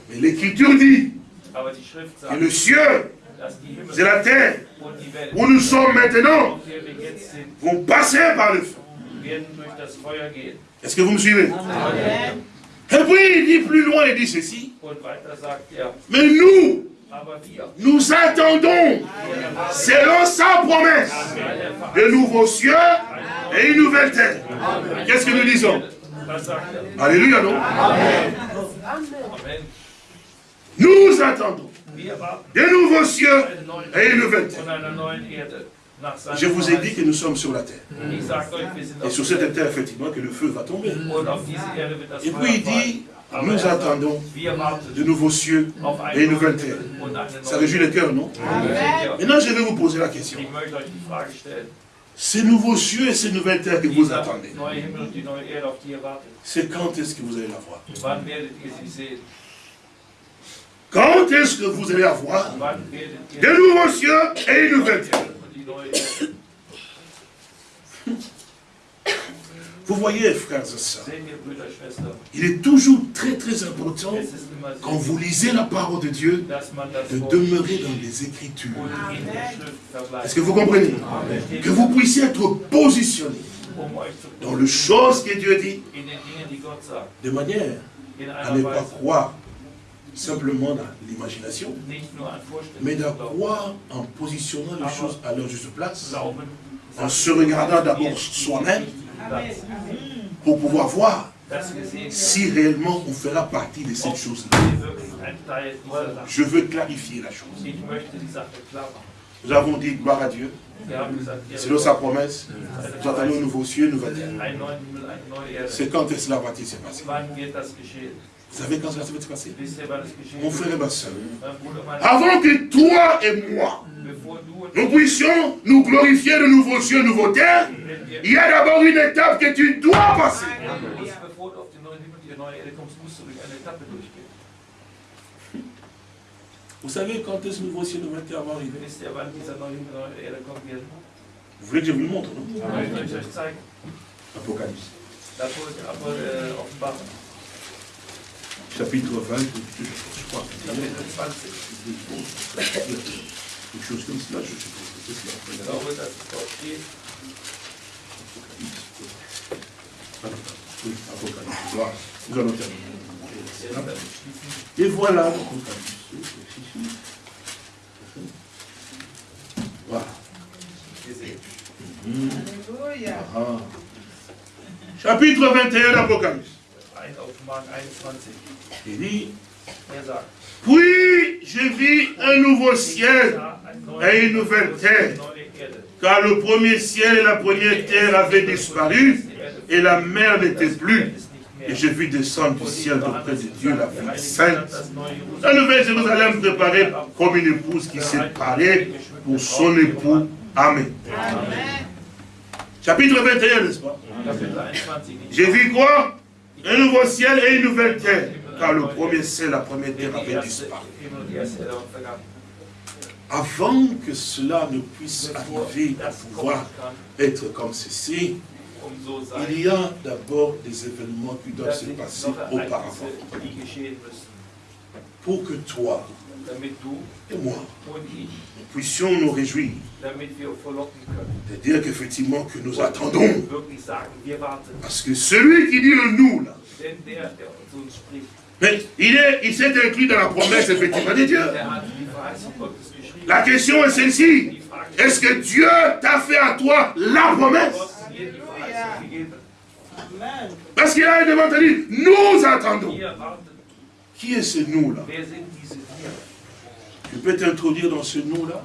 Mais l'Écriture dit que le ciel et la terre où nous sommes maintenant vont passer par le feu. Est-ce que vous me suivez? Et puis il dit plus loin, il dit ceci. Mais nous, nous attendons, selon sa promesse, de nouveaux cieux et une nouvelle terre. Qu'est-ce que nous disons? Alléluia, non? Nous attendons de nouveaux cieux et une nouvelle terre. Je vous ai dit que nous sommes sur la terre. Et sur cette terre, effectivement, que le feu va tomber. Et puis il dit, nous attendons de nouveaux cieux et une nouvelle terre. Ça réjouit le cœur, non? Maintenant, je vais vous poser la question. Ces nouveaux cieux et ces nouvelles terres que vous attendez, c'est quand est-ce que vous allez la voir? Quand est-ce que vous allez avoir de nouveaux cieux et une nouvelle terre Vous voyez, frères et sœurs, il est toujours très très important, quand vous lisez la parole de Dieu, de demeurer dans les Écritures. Est-ce que vous comprenez? Que vous puissiez être positionné dans les choses que Dieu dit, de manière à ne pas croire simplement dans l'imagination, mais de croire en positionnant les choses à leur juste place, en se regardant d'abord soi-même, pour pouvoir voir si réellement on fera partie de cette chose-là. Je veux clarifier la chose. Nous avons dit gloire à Dieu. Selon sa promesse, nous attendons un nouveau cieux, nouvelle terre. C'est quand est-ce cela va-t-il se passer? Vous savez quand cela va se passer Mon frère et ma soeur, avant que toi et moi, nous puissions nous glorifier de nouveaux cieux, nouveaux terres, il y a d'abord une étape que tu dois passer. Vous savez quand est-ce que nouveau ciel, nouveau terre va arriver? Vous voulez que je vous le montre, non? Apocalypse. Chapitre 20, je crois. Quelque chose comme cela, je suppose que c'est cela. Apocalypse. Voilà. Nous allons terminer. Et voilà. Voilà. Ah. Chapitre 21 d'Apocalypse. Il dit, puis je vis un nouveau ciel et une nouvelle terre, car le premier ciel et la première terre avaient disparu, et la mer n'était plus. Et je vis descendre du ciel auprès de Dieu la vie sainte. La nouvelle Jérusalem préparée comme une épouse qui s'est parée pour son époux. Amen. Chapitre 21, n'est-ce pas? J'ai vu quoi? Un nouveau ciel et une nouvelle terre. Car le premier ciel, la première terre avait disparu. Avant que cela ne puisse arriver à pouvoir être comme ceci, il y a d'abord des événements qui doivent se passer auparavant. Pour que toi et moi, nous puissions nous réjouir de dire qu'effectivement que nous attendons. Parce que celui qui dit le nous, là, mais il est, il s'est inclus dans la promesse effectivement de Dieu. La question est celle-ci. Est-ce que Dieu t'a fait à toi la promesse? parce qu'il a devant dit, nous attendons. Qui est ce nous-là Tu peux t'introduire dans ce nous-là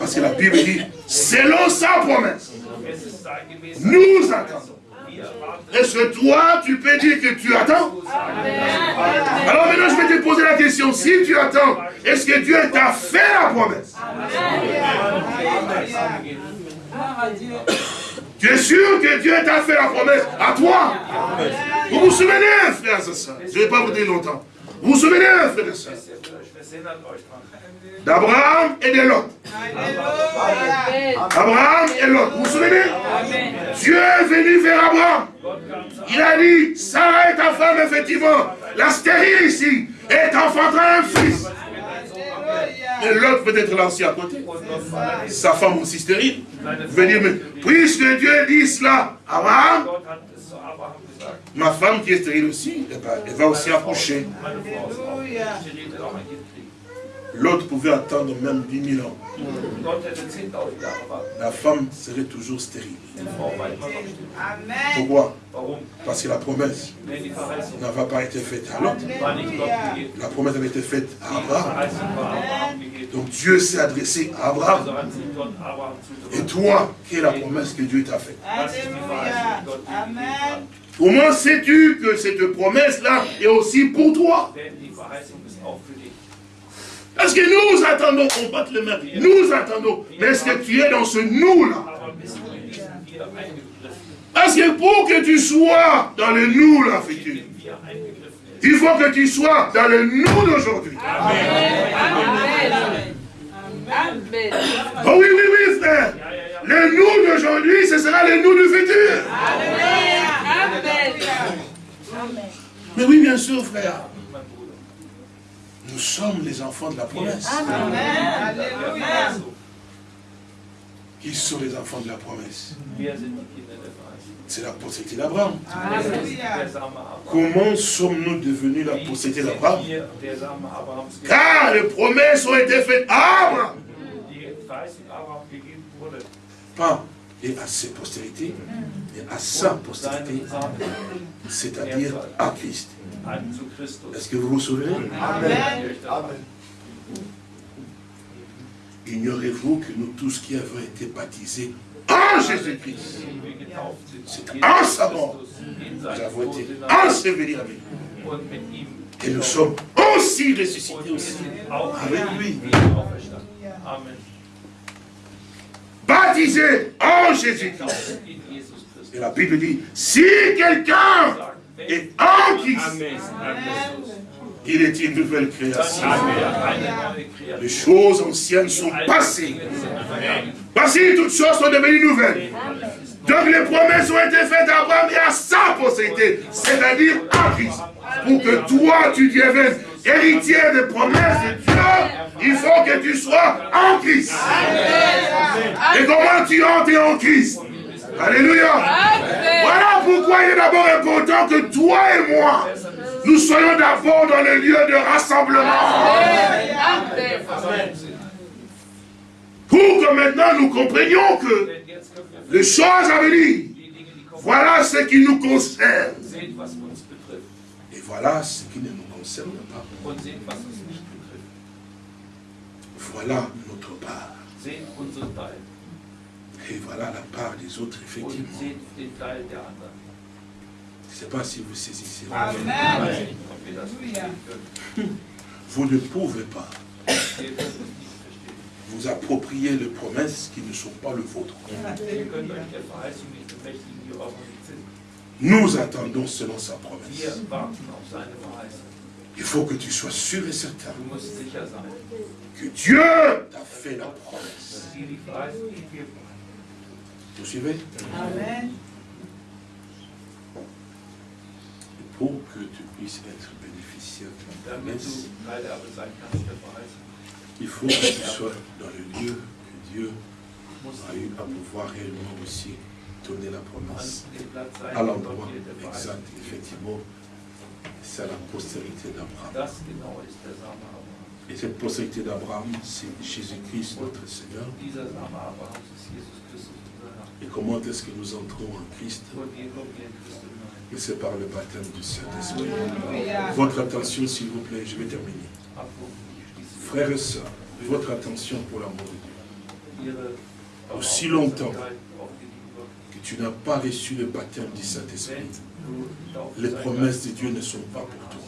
Parce que la Bible dit, selon sa promesse, nous attendons. Est-ce que toi, tu peux dire que tu attends? Alors maintenant, je vais te poser la question. Si tu attends, est-ce que Dieu t'a fait la promesse? Tu es sûr que Dieu t'a fait la promesse? À toi? Vous vous souvenez, frères et sœurs? Je ne vais pas vous dire longtemps. Vous vous souvenez, frères et sœurs? D'Abraham et de Lot. Abraham et Lot. Vous vous souvenez? Dieu est venu vers Abraham. Il a dit, Sarah est ta femme, effectivement. La stérile ici est enfantera un fils. Et l'autre peut être là aussi à côté. Sa femme aussi stérile. Vous dire, mais puisque Dieu dit cela, Abraham, ma femme qui est stérile aussi, elle va aussi accoucher. L'autre pouvait attendre même 10 000 ans. La femme serait toujours stérile. Pourquoi? Parce que la promesse n'avait pas été faite à l'autre. La promesse avait été faite à Abraham. Donc Dieu s'est adressé à Abraham. Et toi, quelle est la promesse que Dieu t'a faite? Comment sais-tu que cette promesse-là est aussi pour toi? Parce que nous attendons qu'on batte le mains. Nous attendons. Mais est-ce que tu es dans ce nous-là? Parce que pour que tu sois dans le nous-là, futur, il faut que tu sois dans le nous d'aujourd'hui. Oh oui, oui, oui, frère. Le nous d'aujourd'hui, ce sera le nous du futur. Mais oui, bien sûr, frère. Nous sommes les enfants de la promesse. Amen. Qui sont les enfants de la promesse C'est la postérité d'Abraham. Comment sommes-nous devenus la postérité d'Abraham Car les promesses ont été faites à Abraham. Pas et à ses postérités, mais à sa postérité, c'est-à-dire à Christ. Est-ce que vous vous souvenez Amen. Ignorez-vous que nous tous qui avons été baptisés en Jésus-Christ, c'est en sa mort, nous avons été ensevelis avec lui. Et nous sommes aussi ressuscités aussi avec lui. Baptisés en Jésus-Christ. Et la Bible dit, si quelqu'un et en Christ, il est une nouvelle création. Les choses anciennes sont passées. Voici, toutes choses sont devenues nouvelles. Donc les promesses ont été faites à Abraham et à sa postérité, c'est-à-dire en Christ. Pour que toi, tu deviennes héritier des promesses de Dieu, il faut que tu sois en Christ. Et comment tu entres en Christ? Alléluia. Voilà pourquoi il est d'abord important que toi et moi, nous soyons d'abord dans le lieu de rassemblement. Pour que maintenant nous comprenions que les choses à venir, voilà ce qui nous concerne. Et voilà ce qui ne nous concerne pas. Voilà notre part. Et voilà la part des autres, effectivement. Je ne sais pas si vous saisissez. Amen. Vous ne pouvez pas vous approprier les promesses qui ne sont pas le vôtre. Nous attendons selon sa promesse. Il faut que tu sois sûr et certain que Dieu t'a fait la promesse. Vous suivez? Amen. pour que tu puisses être bénéficiaire de la promesse, il faut que tu sois dans le lieu que Dieu a eu à pouvoir réellement aussi donner la promesse à l'endroit exact, effectivement. C'est la postérité d'Abraham. Et cette postérité d'Abraham, c'est Jésus-Christ, notre Seigneur. Et comment est-ce que nous entrons en Christ? Et c'est par le baptême du Saint-Esprit. Votre attention, s'il vous plaît, je vais terminer. Frères et sœurs, votre attention pour l'amour de Dieu. Aussi longtemps que tu n'as pas reçu le baptême du Saint-Esprit, les promesses de Dieu ne sont pas pour toi.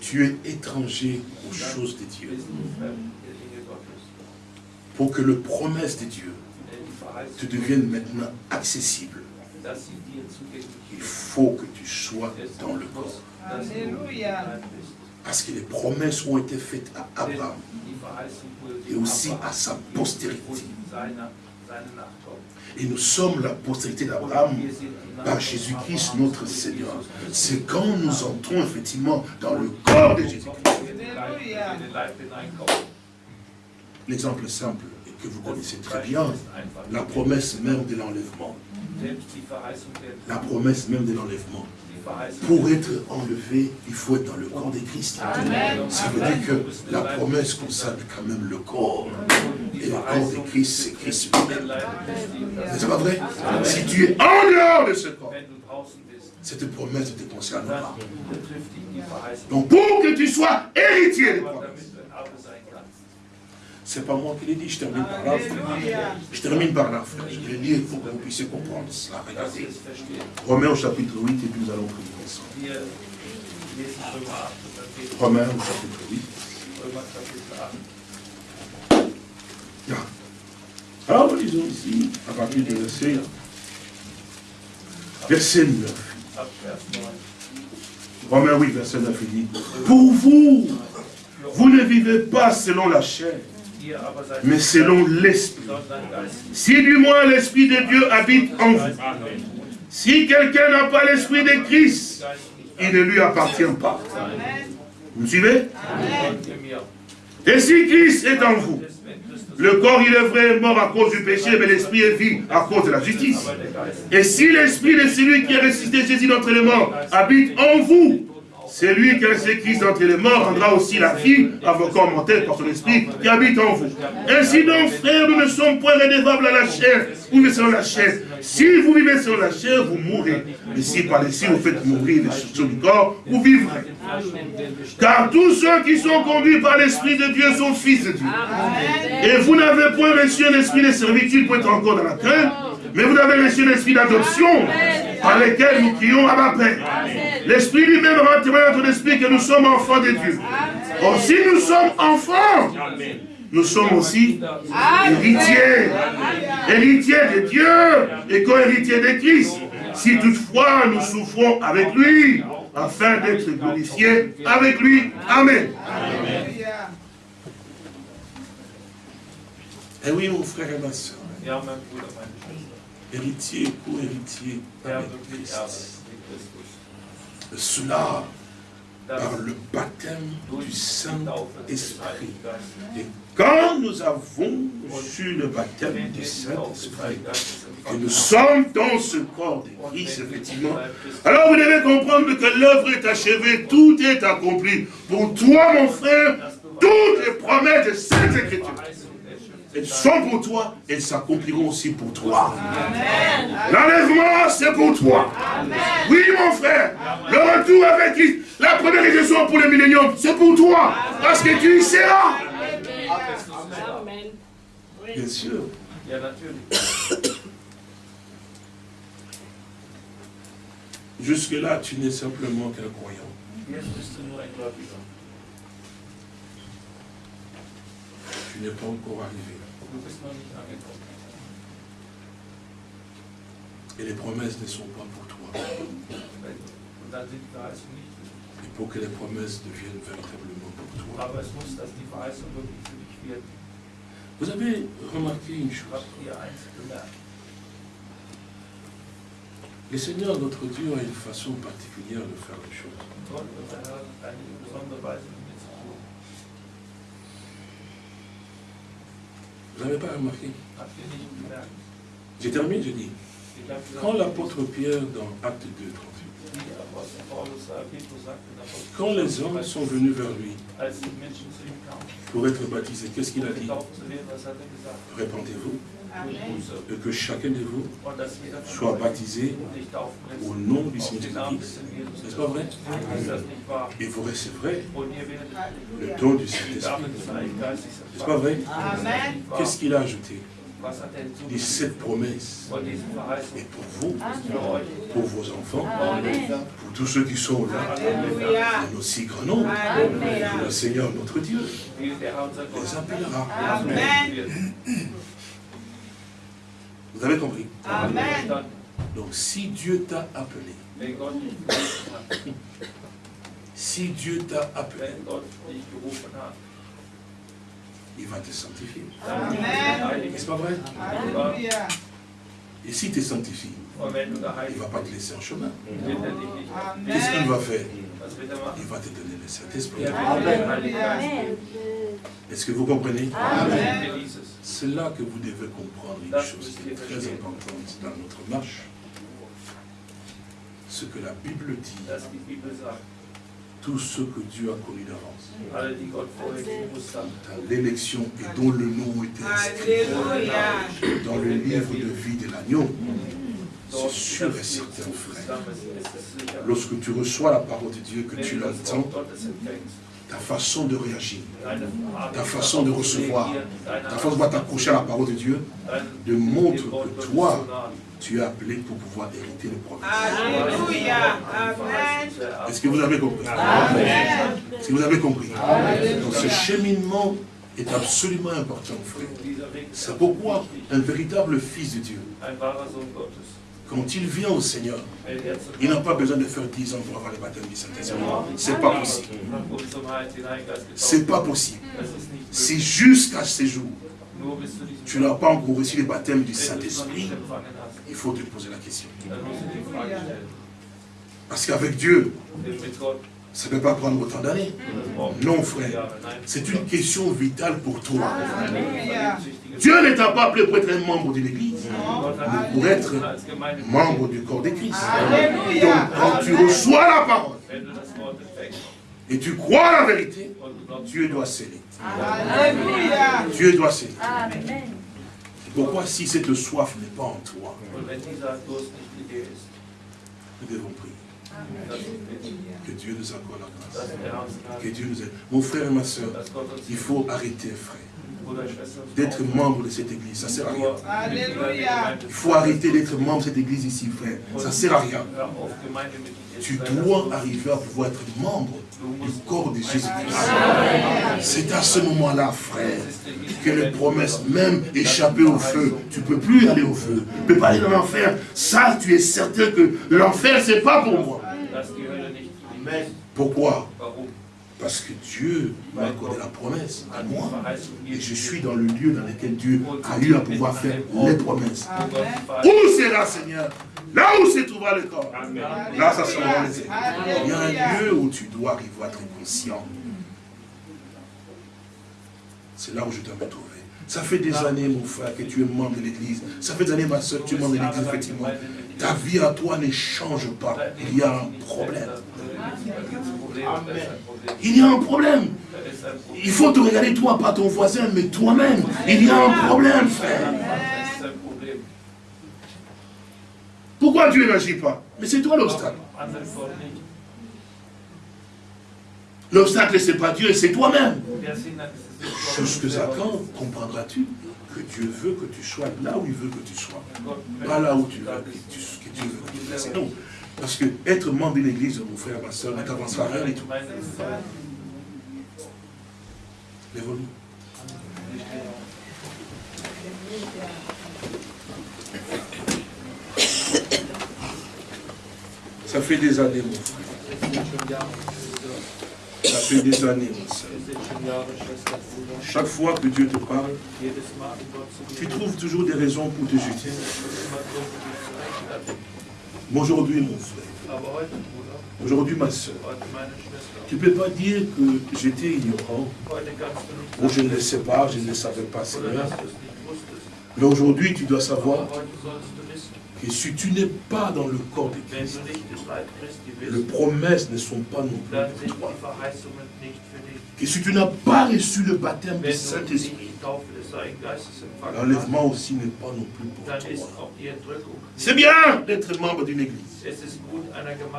Tu es étranger aux choses de Dieu pour que le promesse de Dieu te devienne maintenant accessible, il faut que tu sois dans le corps. Parce que les promesses ont été faites à Abraham et aussi à sa postérité. Et nous sommes la postérité d'Abraham par Jésus-Christ notre Seigneur. C'est quand nous entrons effectivement dans le corps de Jésus-Christ. L'exemple simple, et que vous connaissez très bien, la promesse même de l'enlèvement. La promesse même de l'enlèvement. Pour être enlevé, il faut être dans le corps de Christ. Ça veut dire que la promesse concerne quand même le corps. Et le corps de Christ, c'est Christ lui-même. C'est pas vrai. Si tu es en dehors de ce corps, cette promesse ne te concerne pas. Donc pour que tu sois héritier de promesse, c'est pas moi qui l'ai dit, je termine par là. Je termine par là, frère. Je vais lire pour que vous puissiez comprendre cela. Regardez. Romains au chapitre 8 et puis nous allons prier ensemble. Romains au chapitre 8. Alors nous lisons ici, à partir du verset, verset 9. Romains 8, verset 9, il dit, Pour vous, vous ne vivez pas selon la chair, mais selon l'Esprit. Si du moins l'Esprit de Dieu habite en vous. Si quelqu'un n'a pas l'Esprit de Christ, il ne lui appartient pas. Vous me suivez? Et si Christ est en vous, le corps, il est vrai, mort à cause du péché, mais l'esprit est vie à cause de la justice. Et si l'esprit de celui qui a ressuscité Jésus les morts habite en vous, c'est lui qui a laissé Christ entre les morts rendra aussi la vie à vos corps mortels par son esprit qui habite en vous. Ainsi donc, frères, nous ne sommes point redevables à la chair, vous vivez selon la chair. Si vous vivez selon la chair, vous mourrez. Mais si par ici vous faites mourir les choses du corps, vous vivrez. Car tous ceux qui sont conduits par l'Esprit de Dieu sont fils de Dieu. Et vous n'avez point reçu un esprit de servitude pour être encore dans la crainte, mais vous avez reçu l'esprit d'adoption par lequel nous crions à ma Père. L'Esprit lui-même rend témoin notre esprit que nous sommes enfants de Dieu. Or, si nous sommes enfants, nous sommes aussi héritiers. Héritiers de Dieu et co-héritiers de Christ. Si toutefois nous souffrons avec lui, afin d'être glorifiés avec lui. Amen. Et eh oui, mon frère et ma soeur. Héritier, co-héritier avec Christ. Cela par le baptême du Saint-Esprit. Et quand nous avons reçu le baptême du Saint-Esprit, que nous sommes dans ce corps de Christ, effectivement, alors vous devez comprendre que l'œuvre est achevée, tout est accompli. Pour toi, mon frère, toutes les promesses de cette écriture, elles sont pour toi, elles s'accompliront aussi pour toi. L'enlèvement, c'est pour toi. Oui, mon frère, le retour avec Christ, la première résurrection pour le millénium, c'est pour toi, parce que tu y seras. Bien sûr. Jusque-là, tu n'es simplement qu'un croyant. Tu n'es pas encore arrivé. Et les promesses ne sont pas pour toi. Et pour que les promesses deviennent véritablement pour toi. Vous avez remarqué une chose. Le Seigneur, notre Dieu, a une façon particulière de faire les choses. Vous n'avez pas remarqué J'ai terminé, je dis. Quand l'apôtre Pierre, dans Acte 2, 38, quand les hommes sont venus vers lui pour être baptisés, qu'est-ce qu'il a dit? Répondez-vous et que chacun de vous soit baptisé au nom du Seigneur Jésus-Christ. N'est-ce pas vrai? Et vous recevrez le don du Saint-Esprit. N'est-ce pas vrai? Qu'est-ce qu'il a ajouté? Dit cette promesse est pour vous, pour vos enfants, pour tous ceux qui sont là, en aussi grand nombre. Le Seigneur notre Dieu. Les appellera. Vous avez compris. Amen. Donc si Dieu t'a appelé, si Dieu t'a appelé, il va te sanctifier. N'est-ce pas vrai? Et si tu es sanctifié, il ne va pas te laisser en chemin. Qu'est-ce qu'il va faire? Il va te donner le Saint-Esprit. Est-ce que vous comprenez? C'est là que vous devez comprendre une chose qui est très importante dans notre marche. Ce que la Bible dit tout ce que Dieu a connu d'avance. Dans l'élection et dont le nom était inscrit dans le livre de vie de l'agneau. C'est sûr et certain, frère. Lorsque tu reçois la parole de Dieu, que tu l'entends, ta façon de réagir, ta façon de recevoir, ta façon de t'accrocher à la parole de Dieu, démontre que toi, tu es appelé pour pouvoir hériter le promesses. Alléluia. Est-ce que vous avez compris? Est-ce que vous avez compris? Donc ce cheminement est absolument important, frère. C'est pourquoi un véritable fils de Dieu, quand il vient au Seigneur, il n'a pas besoin de faire 10 ans pour avoir le baptême du Saint-Esprit. C'est pas possible. C'est pas possible. C'est jusqu'à ce jour. Tu n'as pas encore reçu le baptême du Saint-Esprit. Il faut te poser la question. Parce qu'avec Dieu, ça ne peut pas prendre autant d'années. Non, frère. C'est une question vitale pour toi. Dieu ne t'a pas appelé pour être un membre de l'Église, mais pour être membre du corps de Christ. Donc, quand tu reçois la parole, et tu crois la vérité, Dieu doit sceller. Dieu doit sceller. Pourquoi si cette soif n'est pas en toi, nous devons prier. Que Dieu nous accorde la grâce. Que Dieu nous aide. Mon frère et ma soeur, il faut arrêter, frère, d'être membre de cette église. Ça ne sert à rien. Il faut arrêter d'être membre de cette église ici, frère. Ça ne sert à rien. Tu dois arriver à pouvoir être membre du corps de Jésus-Christ. C'est à ce moment-là, frère, que les promesses, même échapper au feu, tu ne peux plus aller au feu. Tu ne peux pas aller dans l'enfer. Ça, tu es certain que l'enfer, ce n'est pas pour moi. Pourquoi? Parce que Dieu m'a accordé la promesse à moi. Et je suis dans le lieu dans lequel Dieu a eu à pouvoir faire les promesses. Où sera, Seigneur? Là où se trouvera le corps. Là, ça sera les Il y a un lieu où tu dois arriver à être conscient. C'est là où je dois me trouver. Ça fait des années, mon frère, que tu es membre de l'église. Ça fait des années, ma soeur, que tu es membre de l'église, effectivement. Ta vie à toi ne change pas. Il y a un problème. Il y a un problème. Il faut te regarder toi, pas ton voisin, mais toi-même. Il y a un problème, frère. Pourquoi Dieu n'agit pas? Mais c'est toi l'obstacle. L'obstacle, ce n'est pas Dieu, c'est toi-même. Jusqu'à quand comprendras-tu que Dieu veut que tu sois là où il veut que tu sois Pas là où tu veux que, Dieu veut que tu sois. Non. Parce que être membre d'une église, mon frère, ma soeur, ne t'avancera rien du tout. Lève-nous. Ça fait des années, mon frère. Ça fait des années. Chaque fois que Dieu te parle, tu trouves toujours des raisons pour te justifier. Mais aujourd'hui, mon frère, aujourd'hui, ma soeur, tu ne peux pas dire que j'étais ignorant, ou je ne le sais pas, je ne le savais pas, Seigneur. Mais aujourd'hui, tu dois savoir et si tu n'es pas dans le corps de Christ, les promesses ne sont pas non plus pour toi. Et si tu n'as pas reçu le baptême du Saint-Esprit, l'enlèvement aussi n'est pas non plus pour toi. C'est bien d'être membre d'une église.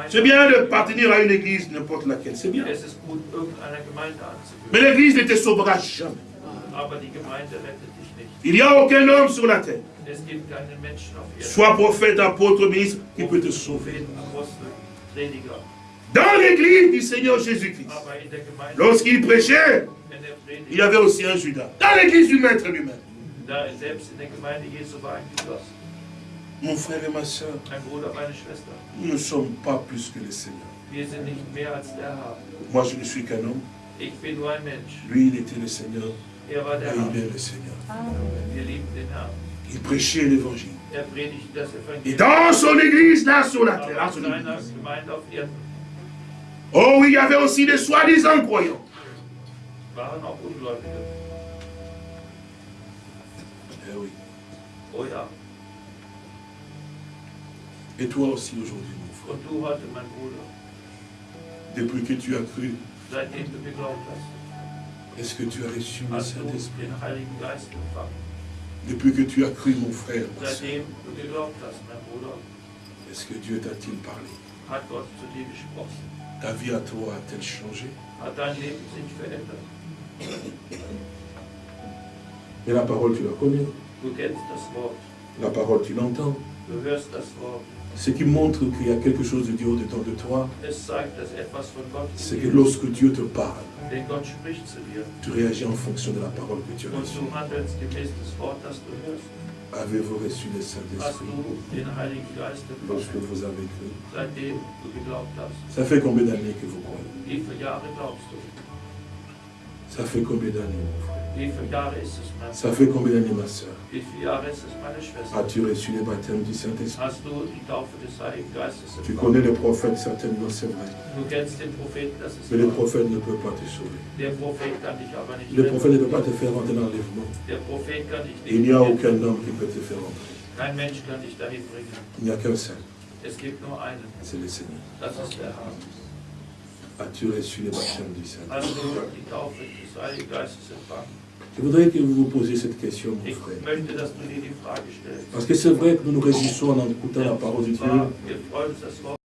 C'est bien de partenir à une église, n'importe laquelle. C'est bien. Mais l'église ne te sauvera jamais. Il n'y a aucun homme sur la terre Sois prophète, apôtre, ministre, qui peut te sauver. Dans l'église du Seigneur Jésus-Christ, lorsqu'il prêchait, il y avait aussi un Judas. Dans l'église du Maître lui-même. Mon frère et ma soeur, nous ne sommes pas plus que les seigneurs. Moi, je ne suis qu'un homme. Lui, il était le Seigneur. Et il est le Seigneur. Il prêchait l'évangile. Et dans son église, là sur la terre, Oh oui, il y avait aussi des soi-disant croyants. Eh oui. Oh, Et toi aussi aujourd'hui, mon frère. Depuis que tu as cru, est-ce que tu as reçu le Saint-Esprit? Depuis que tu as cru, mon frère, est-ce que Dieu t'a-t-il parlé? Ta vie à toi a-t-elle changé? Mais la parole, tu la connais? La parole, tu l'entends? Ce qui montre qu'il y a quelque chose de Dieu au-dedans de toi, c'est que lorsque Dieu te parle, tu réagis en fonction de la parole que tu as reçue. Avez-vous reçu le Saint-Esprit lorsque vous avez cru? Ça fait combien d'années que vous croyez? Ça fait combien d'années, mon frère? Ça fait combien d'années, ma soeur? As-tu reçu le baptême du Saint-Esprit? Tu connais les prophètes, certainement, c'est vrai. Mais les prophètes ne peuvent pas te sauver. Les prophètes ne peuvent pas te faire rentrer dans l'enlèvement. Il n'y a aucun homme qui peut te faire rentrer. Il n'y a qu'un seul. C'est le Seigneur. As-tu reçu le baptême du Saint-Esprit je voudrais que vous vous posiez cette question, mon frère. Parce que c'est vrai que nous nous réjouissons en écoutant la parole de Dieu.